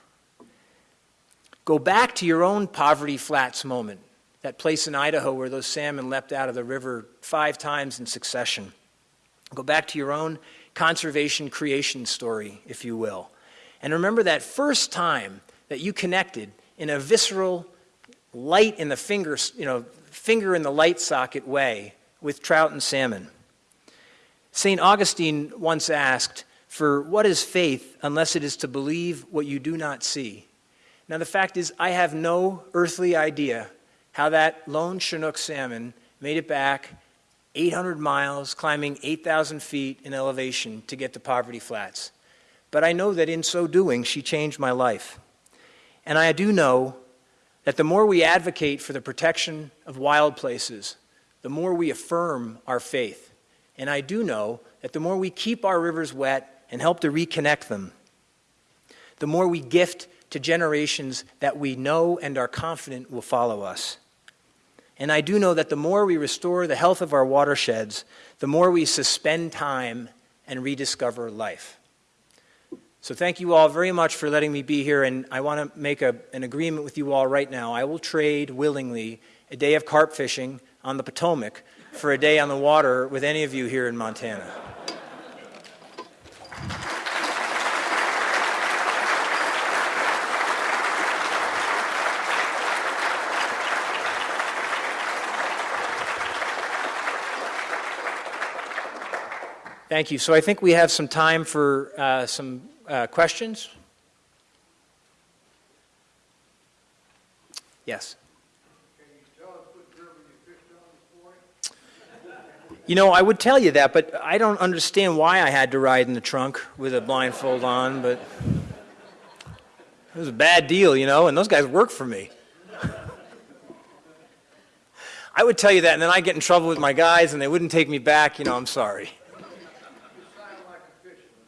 Go back to your own poverty flats moment, that place in Idaho where those salmon leapt out of the river five times in succession. Go back to your own conservation creation story, if you will. And remember that first time that you connected in a visceral, light in the finger, you know, finger in the light socket way with trout and salmon. St. Augustine once asked, For what is faith unless it is to believe what you do not see? Now, the fact is, I have no earthly idea how that lone Chinook salmon made it back 800 miles, climbing 8,000 feet in elevation to get to Poverty Flats. But I know that in so doing, she changed my life. And I do know that the more we advocate for the protection of wild places, the more we affirm our faith. And I do know that the more we keep our rivers wet and help to reconnect them, the more we gift to generations that we know and are confident will follow us. And I do know that the more we restore the health of our watersheds, the more we suspend time and rediscover life. So, thank you all very much for letting me be here. And I want to make a, an agreement with you all right now. I will trade willingly a day of carp fishing on the Potomac for a day on the water with any of you here in Montana. Thank you. So I think we have some time for uh, some uh, questions. Yes. You know, I would tell you that, but I don't understand why I had to ride in the trunk with a blindfold on, but it was a bad deal, you know, and those guys work for me. I would tell you that, and then I get in trouble with my guys, and they wouldn't take me back. You know, I'm sorry.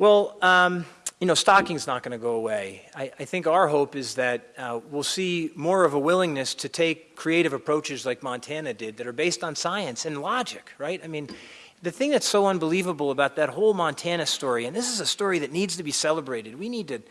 Well, um, you know, stocking's not going to go away. I, I, think our hope is that uh, we'll see more of a willingness to take creative approaches like Montana did that are based on science and logic, right? I mean, the thing that's so unbelievable about that whole Montana story, and this is a story that needs to be celebrated. We need to,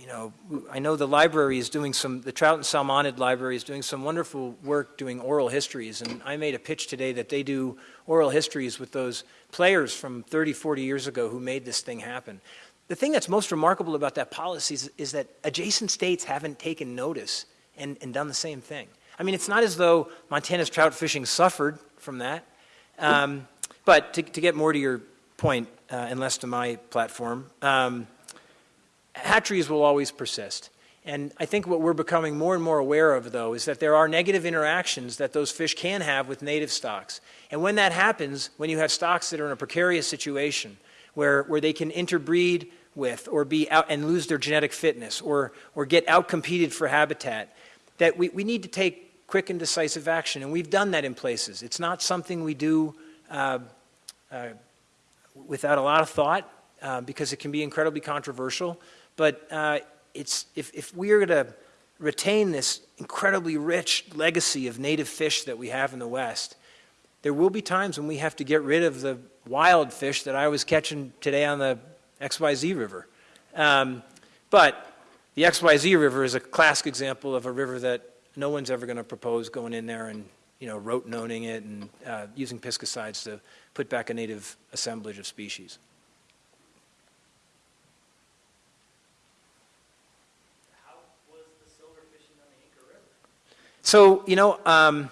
you know, I know the library is doing some, the Trout and Salmonid Library is doing some wonderful work doing oral histories, and I made a pitch today that they do oral histories with those players from 30, 40 years ago who made this thing happen. The thing that's most remarkable about that policy is, is that adjacent states haven't taken notice and, and, done the same thing. I mean, it's not as though Montana's trout fishing suffered from that. Um, but to, to, get more to your point, uh, and less to my platform, um, hatcheries will always persist. And I think what we're becoming more and more aware of, though, is that there are negative interactions that those fish can have with native stocks. And when that happens, when you have stocks that are in a precarious situation, where, where they can interbreed with or be out and lose their genetic fitness or, or get outcompeted for habitat, that we, we need to take quick and decisive action. And we've done that in places. It's not something we do uh, uh, without a lot of thought uh, because it can be incredibly controversial. But uh, it's, if, if we are going to retain this incredibly rich legacy of native fish that we have in the West, there will be times when we have to get rid of the wild fish that I was catching today on the XYZ River. Um, but the XYZ River is a classic example of a river that no one's ever going to propose going in there and you know, rotenoning it and uh, using pesticides to put back a native assemblage of species. So, you know, um,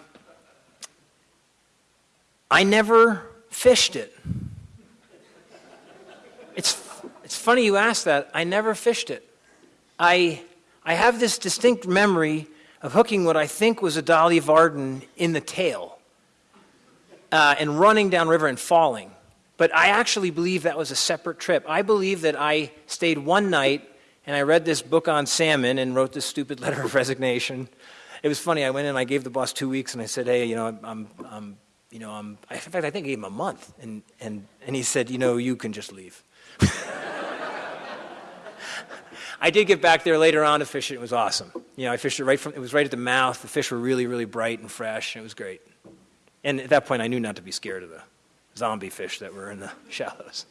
I never fished it. It's, it's funny you ask that. I never fished it. I, I have this distinct memory of hooking what I think was a Dolly Varden in the tail uh, and running downriver and falling. But I actually believe that was a separate trip. I believe that I stayed one night and I read this book on salmon and wrote this stupid letter of resignation it was funny. I went in I gave the boss two weeks, and I said, "Hey, you know, I'm, I'm, I'm you know, I'm." In fact, I think I gave him a month, and and and he said, "You know, you can just leave." I did get back there later on to fish it. It was awesome. You know, I fished it right from. It was right at the mouth. The fish were really, really bright and fresh. And it was great. And at that point, I knew not to be scared of the zombie fish that were in the shallows.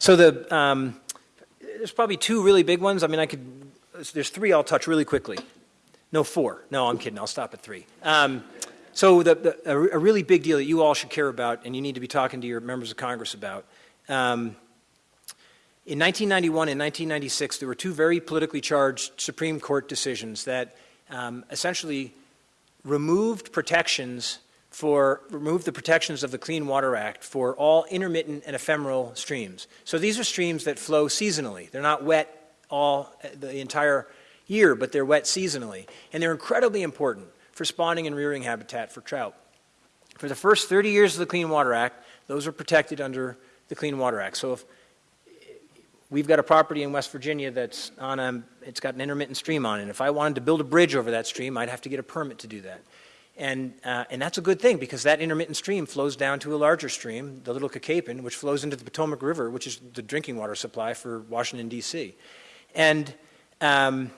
So the, um, there's probably two really big ones. I mean, I could, there's three I'll touch really quickly. No, four. No, I'm kidding. I'll stop at three. Um, so the, the, a, really big deal that you all should care about and you need to be talking to your members of Congress about. Um, in 1991 and 1996, there were two very politically charged Supreme Court decisions that um, essentially removed protections for remove the protections of the Clean Water Act for all intermittent and ephemeral streams. So these are streams that flow seasonally. They're not wet all uh, the entire year, but they're wet seasonally. And they're incredibly important for spawning and rearing habitat for trout. For the first 30 years of the Clean Water Act, those are protected under the Clean Water Act. So if we've got a property in West Virginia that's on a, it's got an intermittent stream on it. If I wanted to build a bridge over that stream, I'd have to get a permit to do that. And, uh, and that's a good thing because that intermittent stream flows down to a larger stream, the Little Cacapon, which flows into the Potomac River, which is the drinking water supply for Washington, D.C. And um,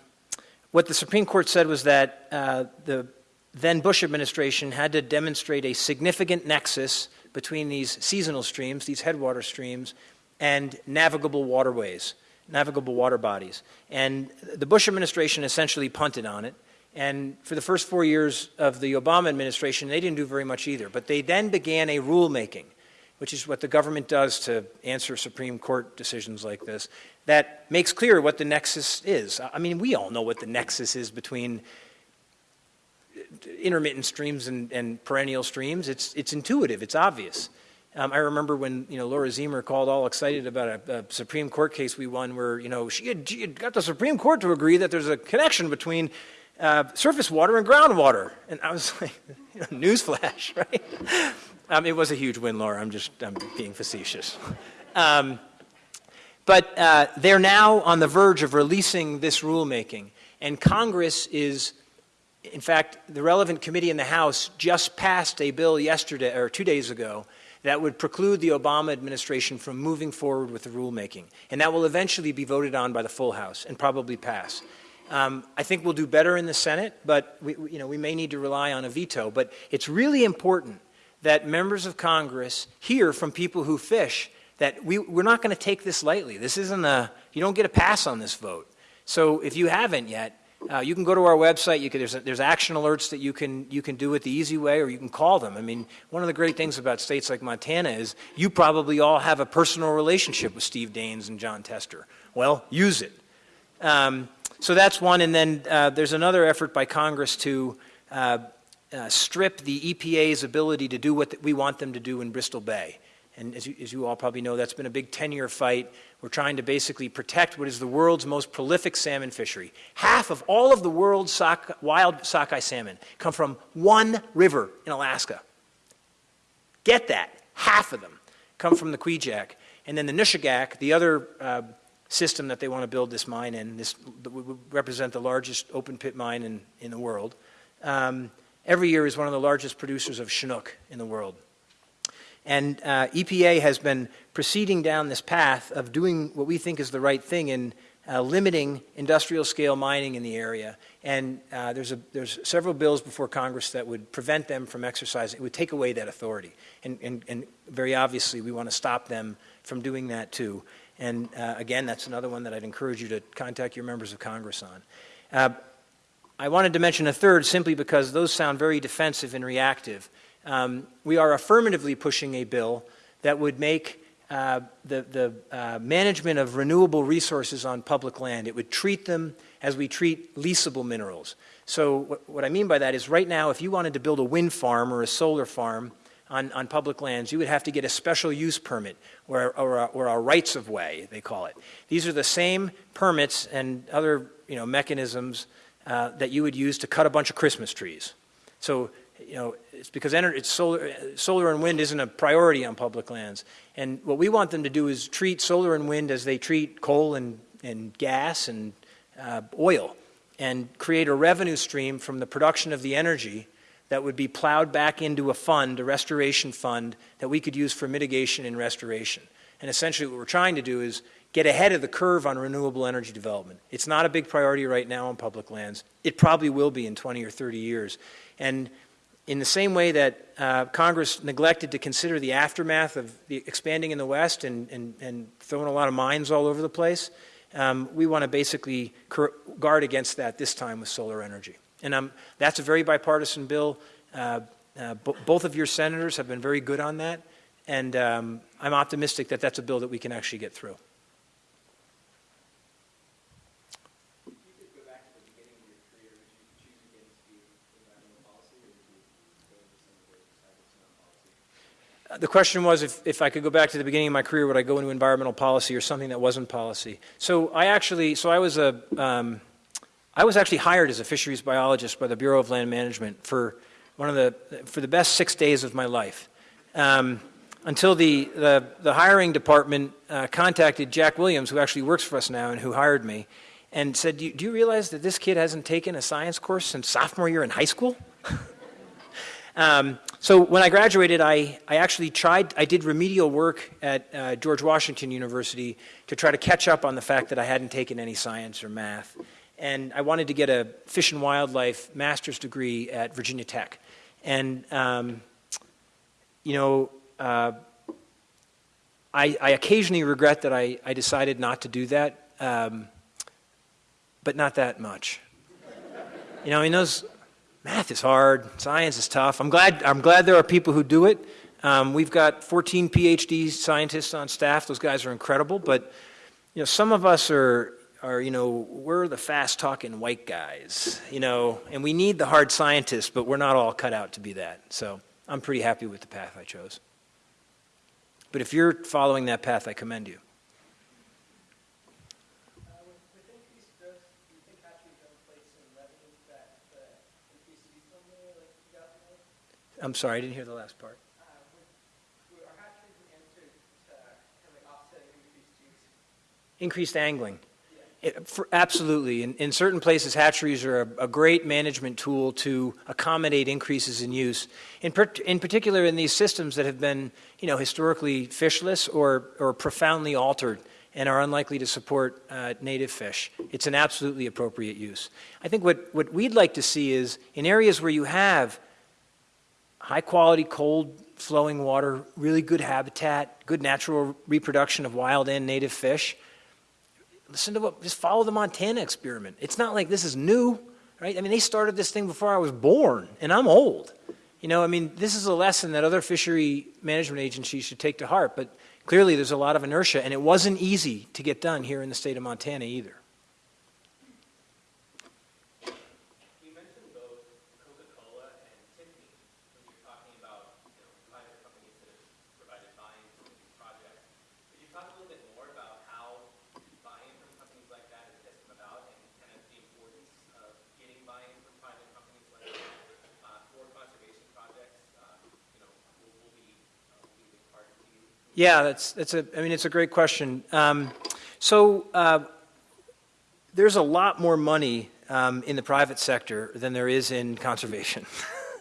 what the Supreme Court said was that uh, the then Bush administration had to demonstrate a significant nexus between these seasonal streams, these headwater streams, and navigable waterways, navigable water bodies. And the Bush administration essentially punted on it. And for the first four years of the Obama administration, they didn't do very much either. But they then began a rulemaking, which is what the government does to answer Supreme Court decisions like this, that makes clear what the nexus is. I mean, we all know what the nexus is between intermittent streams and, and perennial streams. It's, it's intuitive, it's obvious. Um, I remember when you know Laura Ziemer called all excited about a, a, Supreme Court case we won, where you know she had, she had got the Supreme Court to agree that there's a connection between uh, surface water and groundwater. And I was like, newsflash, right? Um, it was a huge win, Laura. I'm just I'm being facetious. Um, but uh, they're now on the verge of releasing this rulemaking. And Congress is, in fact, the relevant committee in the House just passed a bill yesterday or two days ago that would preclude the Obama administration from moving forward with the rulemaking. And that will eventually be voted on by the full House and probably pass. Um, I think we'll do better in the Senate, but we, you know, we may need to rely on a veto. But it's really important that members of Congress hear from people who fish that we, we're not going to take this lightly. This isn't a, you don't get a pass on this vote. So if you haven't yet, uh, you can go to our website. You can, there's, there's action alerts that you can, you can do it the easy way, or you can call them. I mean, one of the great things about states like Montana is you probably all have a personal relationship with Steve Daines and Jon Tester. Well, use it. Um, so that's one, and then uh, there's another effort by Congress to uh, uh, strip the EPA's ability to do what we want them to do in Bristol Bay. And as you, as you all probably know, that's been a big 10-year fight. We're trying to basically protect what is the world's most prolific salmon fishery. Half of all of the world's wild sockeye salmon come from one river in Alaska. Get that. Half of them come from the Kvichak. And then the Nushagak, the other uh, system that they want to build this mine in, this would represent the largest open pit mine in, in the world, um, every year is one of the largest producers of Chinook in the world. And uh, EPA has been proceeding down this path of doing what we think is the right thing in uh, limiting industrial scale mining in the area. And uh, there's, a, there's several bills before Congress that would prevent them from exercising, it would take away that authority. And, and, and very obviously, we want to stop them from doing that too. And uh, again, that's another one that I'd encourage you to contact your members of Congress on. Uh, I wanted to mention a third simply because those sound very defensive and reactive. Um, we are affirmatively pushing a bill that would make uh, the, the uh, management of renewable resources on public land, it would treat them as we treat leasable minerals. So what, what I mean by that is right now, if you wanted to build a wind farm or a solar farm on, on public lands, you would have to get a special use permit or, or, a, or a rights of way, they call it. These are the same permits and other you know, mechanisms uh, that you would use to cut a bunch of Christmas trees. So you know, it's because it's solar, solar and wind isn't a priority on public lands. And what we want them to do is treat solar and wind as they treat coal and, and gas and uh, oil and create a revenue stream from the production of the energy that would be plowed back into a fund, a restoration fund, that we could use for mitigation and restoration. And essentially what we're trying to do is get ahead of the curve on renewable energy development. It's not a big priority right now on public lands. It probably will be in 20 or 30 years. And in the same way that uh, Congress neglected to consider the aftermath of the expanding in the West and, and, and throwing a lot of mines all over the place, um, we want to basically guard against that this time with solar energy. And um, that's a very bipartisan bill. Uh, uh, both of your senators have been very good on that, and um, I'm optimistic that that's a bill that we can actually get through. The question was if, if I could go back to the beginning of my career, would I go into environmental policy or something that wasn't policy? So I actually, so I was a, um, I was actually hired as a fisheries biologist by the Bureau of Land Management for one of the, for the best six days of my life. Um, until the, the, the, hiring department uh, contacted Jack Williams, who actually works for us now and who hired me, and said, do you, do you realize that this kid hasn't taken a science course since sophomore year in high school? um, so when I graduated, I, I actually tried, I did remedial work at uh, George Washington University to try to catch up on the fact that I hadn't taken any science or math. And I wanted to get a fish and wildlife master's degree at Virginia Tech. And, um, you know, uh, I, I, occasionally regret that I, I, decided not to do that, um, but not that much. You know, I mean, those, math is hard, science is tough. I'm glad, I'm glad there are people who do it. Um, we've got 14 PhD scientists on staff. Those guys are incredible. But you know, some of us are, are you know, we're the fast-talking white guys, you know, and we need the hard scientists, but we're not all cut out to be that. So I'm pretty happy with the path I chose. But if you're following that path, I commend you. I'm sorry, I didn't hear the last part. Increased angling. It, for, absolutely. In, in, certain places, hatcheries are a, a, great management tool to accommodate increases in use. In, per, in particular, in these systems that have been, you know, historically fishless or, or profoundly altered and are unlikely to support uh, native fish. It's an absolutely appropriate use. I think what, what we'd like to see is in areas where you have high quality, cold flowing water, really good habitat, good natural reproduction of wild and native fish. Listen to what, just follow the Montana experiment. It's not like this is new, right? I mean, they started this thing before I was born, and I'm old. You know, I mean, this is a lesson that other fishery management agencies should take to heart, but clearly there's a lot of inertia, and it wasn't easy to get done here in the state of Montana either. Yeah, that's, that's a, I mean, it's a great question. Um, so uh, there's a lot more money um, in the private sector than there is in conservation.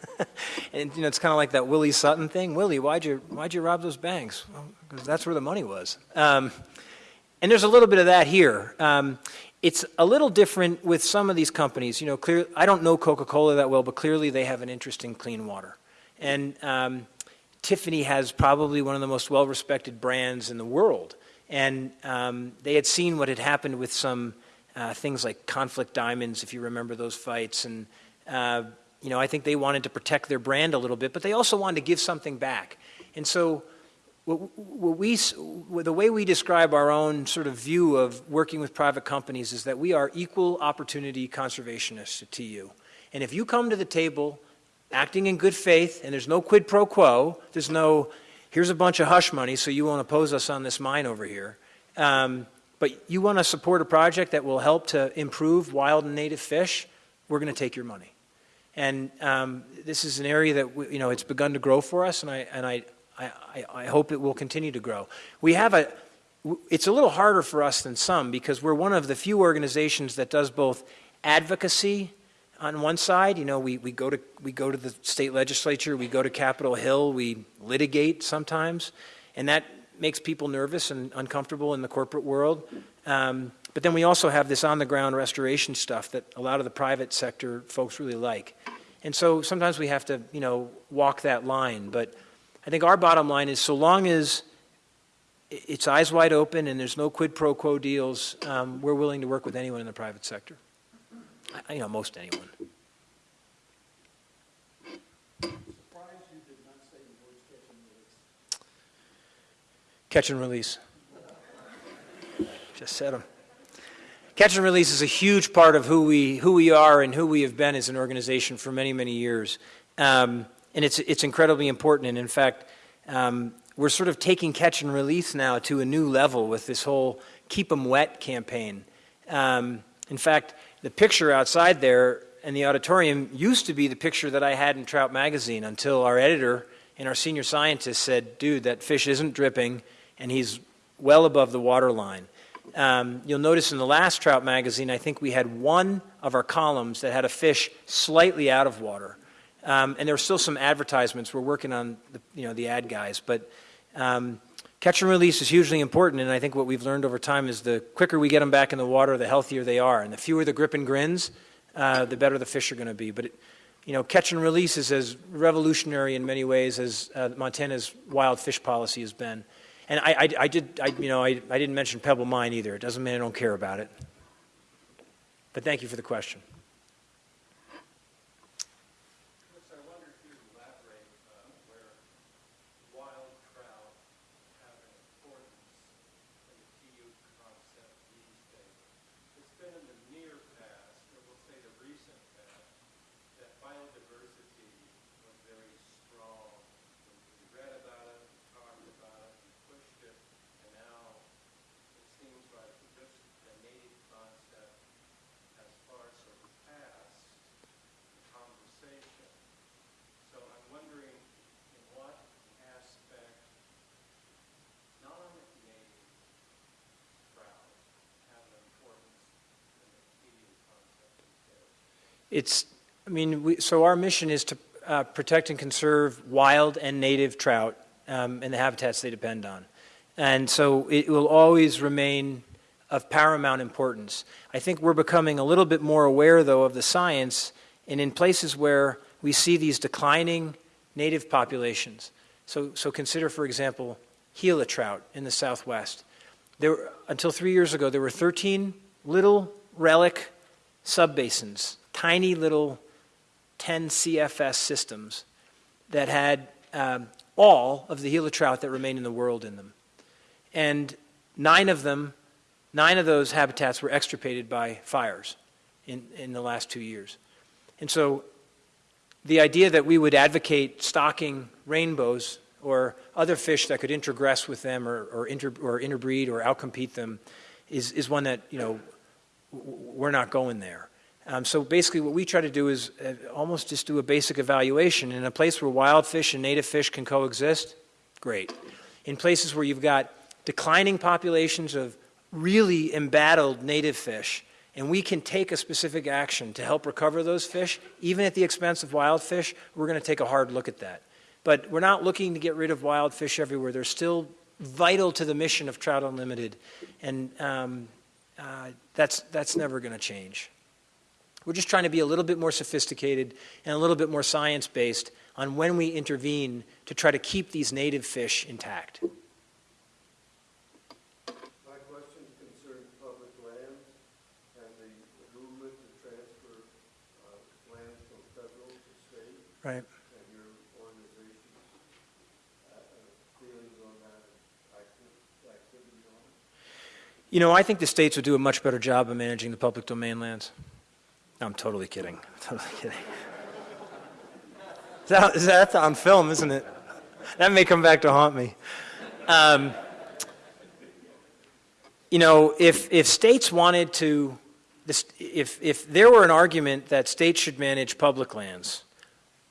and, you know, it's kind of like that Willie Sutton thing. Willie, why'd you, why'd you rob those banks? Because that's where the money was. Um, and there's a little bit of that here. Um, it's a little different with some of these companies. You know, clear, I don't know Coca-Cola that well, but clearly they have an interest in clean water. And um, Tiffany has probably one of the most well-respected brands in the world. And um, they had seen what had happened with some uh, things like conflict diamonds, if you remember those fights. And, uh, you know, I think they wanted to protect their brand a little bit, but they also wanted to give something back. And so what, what we, the way we describe our own sort of view of working with private companies is that we are equal opportunity conservationists at TU. And if you come to the table acting in good faith and there's no quid pro quo, there's no, here's a bunch of hush money so you won't oppose us on this mine over here, um, but you want to support a project that will help to improve wild and native fish, we're going to take your money. And um, this is an area that, we, you know, it's begun to grow for us, and I, and I, I, I hope it will continue to grow. We have a, it's a little harder for us than some because we're one of the few organizations that does both advocacy on one side. You know, we, we, go to, we go to the state legislature, we go to Capitol Hill, we litigate sometimes, and that makes people nervous and uncomfortable in the corporate world. Um, but then we also have this on the ground restoration stuff that a lot of the private sector folks really like. And so sometimes we have to, you know, walk that line. But I think our bottom line is so long as it's eyes wide open and there's no quid pro quo deals, um, we're willing to work with anyone in the private sector. I, you know, most anyone. Catch and release. Just said them. Catch and release is a huge part of who we, who we are and who we have been as an organization for many, many years. Um, and it's, it's incredibly important. And in fact, um, we're sort of taking catch and release now to a new level with this whole Keep 'em Wet campaign. Um, in fact, the picture outside there in the auditorium used to be the picture that I had in Trout Magazine until our editor and our senior scientist said, dude, that fish isn't dripping and he's well above the water line. Um, you'll notice in the last Trout Magazine, I think we had one of our columns that had a fish slightly out of water. Um, and there were still some advertisements. We're working on the, you know, the ad guys. But um, Catch and release is hugely important, and I think what we've learned over time is the quicker we get them back in the water, the healthier they are. And the fewer the grip and grins, uh, the better the fish are going to be. But, it, you know, catch and release is as revolutionary in many ways as uh, Montana's wild fish policy has been. And I, I, I did, I, you know, I, I didn't mention Pebble Mine either. It doesn't mean I don't care about it. But thank you for the question. It's, I mean, we, so our mission is to uh, protect and conserve wild and native trout um, and the habitats they depend on. And so it will always remain of paramount importance. I think we're becoming a little bit more aware, though, of the science, and in places where we see these declining native populations. So, so consider, for example, Gila trout in the southwest. There, until three years ago, there were 13 little relic subbasins tiny little 10 CFS systems that had um, all of the Gila trout that remain in the world in them. And nine of them, nine of those habitats were extirpated by fires in, in the last two years. And so the idea that we would advocate stocking rainbows or other fish that could introgress with them or, or, inter, or interbreed or outcompete them is, is one that, you know, we're not going there. Um, so basically what we try to do is uh, almost just do a basic evaluation. In a place where wild fish and native fish can coexist, great. in places where you've got declining populations of really embattled native fish, and we can take a specific action to help recover those fish, even at the expense of wild fish, we're going to take a hard look at that. But we're not looking to get rid of wild fish everywhere. They're still vital to the mission of Trout Unlimited, and um, uh, that's, that's never going to change. We're just trying to be a little bit more sophisticated and a little bit more science based on when we intervene to try to keep these native fish intact. My question concerns public lands and the movement to transfer uh, lands from federal to state Right. and your organization's uh, feelings on that, acti- activity on it. You know, I think the states would do a much better job of managing the public domain lands. No, I'm totally kidding. Totally kidding. That, is on film, isn't it? That may come back to haunt me. Um, you know, if, if states wanted to, if, if there were an argument that states should manage public lands,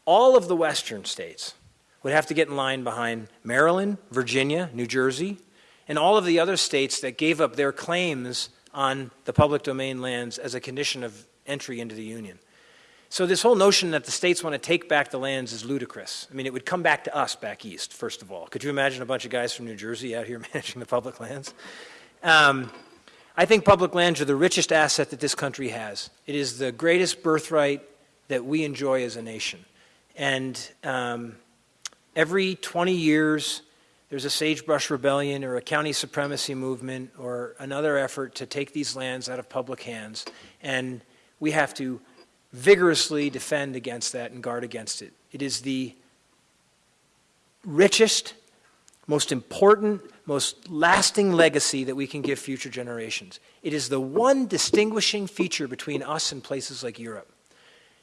all of the western states would have to get in line behind Maryland, Virginia, New Jersey, and all of the other states that gave up their claims on the public domain lands as a condition of entry into the Union. So this whole notion that the states want to take back the lands is ludicrous. I mean, it would come back to us back east, first of all. Could you imagine a bunch of guys from New Jersey out here managing the public lands? Um, I think public lands are the richest asset that this country has. It is the greatest birthright that we enjoy as a nation. And um, every 20 years, there's a sagebrush rebellion or a county supremacy movement or another effort to take these lands out of public hands. And we have to vigorously defend against that and guard against it. It is the richest, most important, most lasting legacy that we can give future generations. It is the one distinguishing feature between us and places like Europe.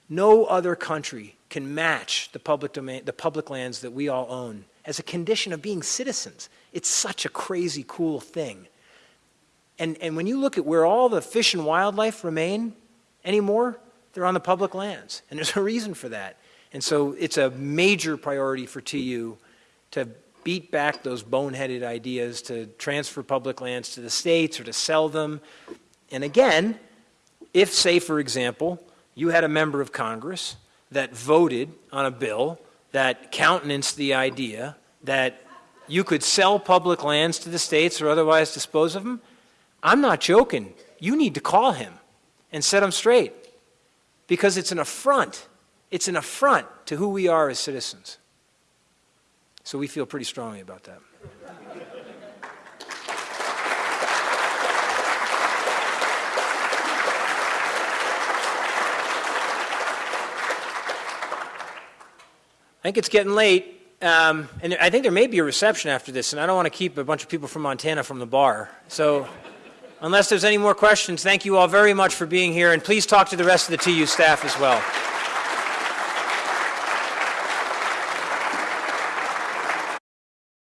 No other country can match the public domain, the public lands that we all own as a condition of being citizens. It's such a crazy cool thing. And, and when you look at where all the fish and wildlife remain anymore, they're on the public lands. And there's a reason for that. And so it's a major priority for TU to beat back those boneheaded ideas to transfer public lands to the states or to sell them. And again, if, say, for example, you had a member of Congress that voted on a bill that countenanced the idea that you could sell public lands to the states or otherwise dispose of them, I'm not joking. You need to call him and set them straight because it's an affront. It's an affront to who we are as citizens. So we feel pretty strongly about that. I think it's getting late. Um, and I think there may be a reception after this, and I don't want to keep a bunch of people from Montana from the bar. So, unless there's any more questions, thank you all very much for being here, and please talk to the rest of the TU staff as well.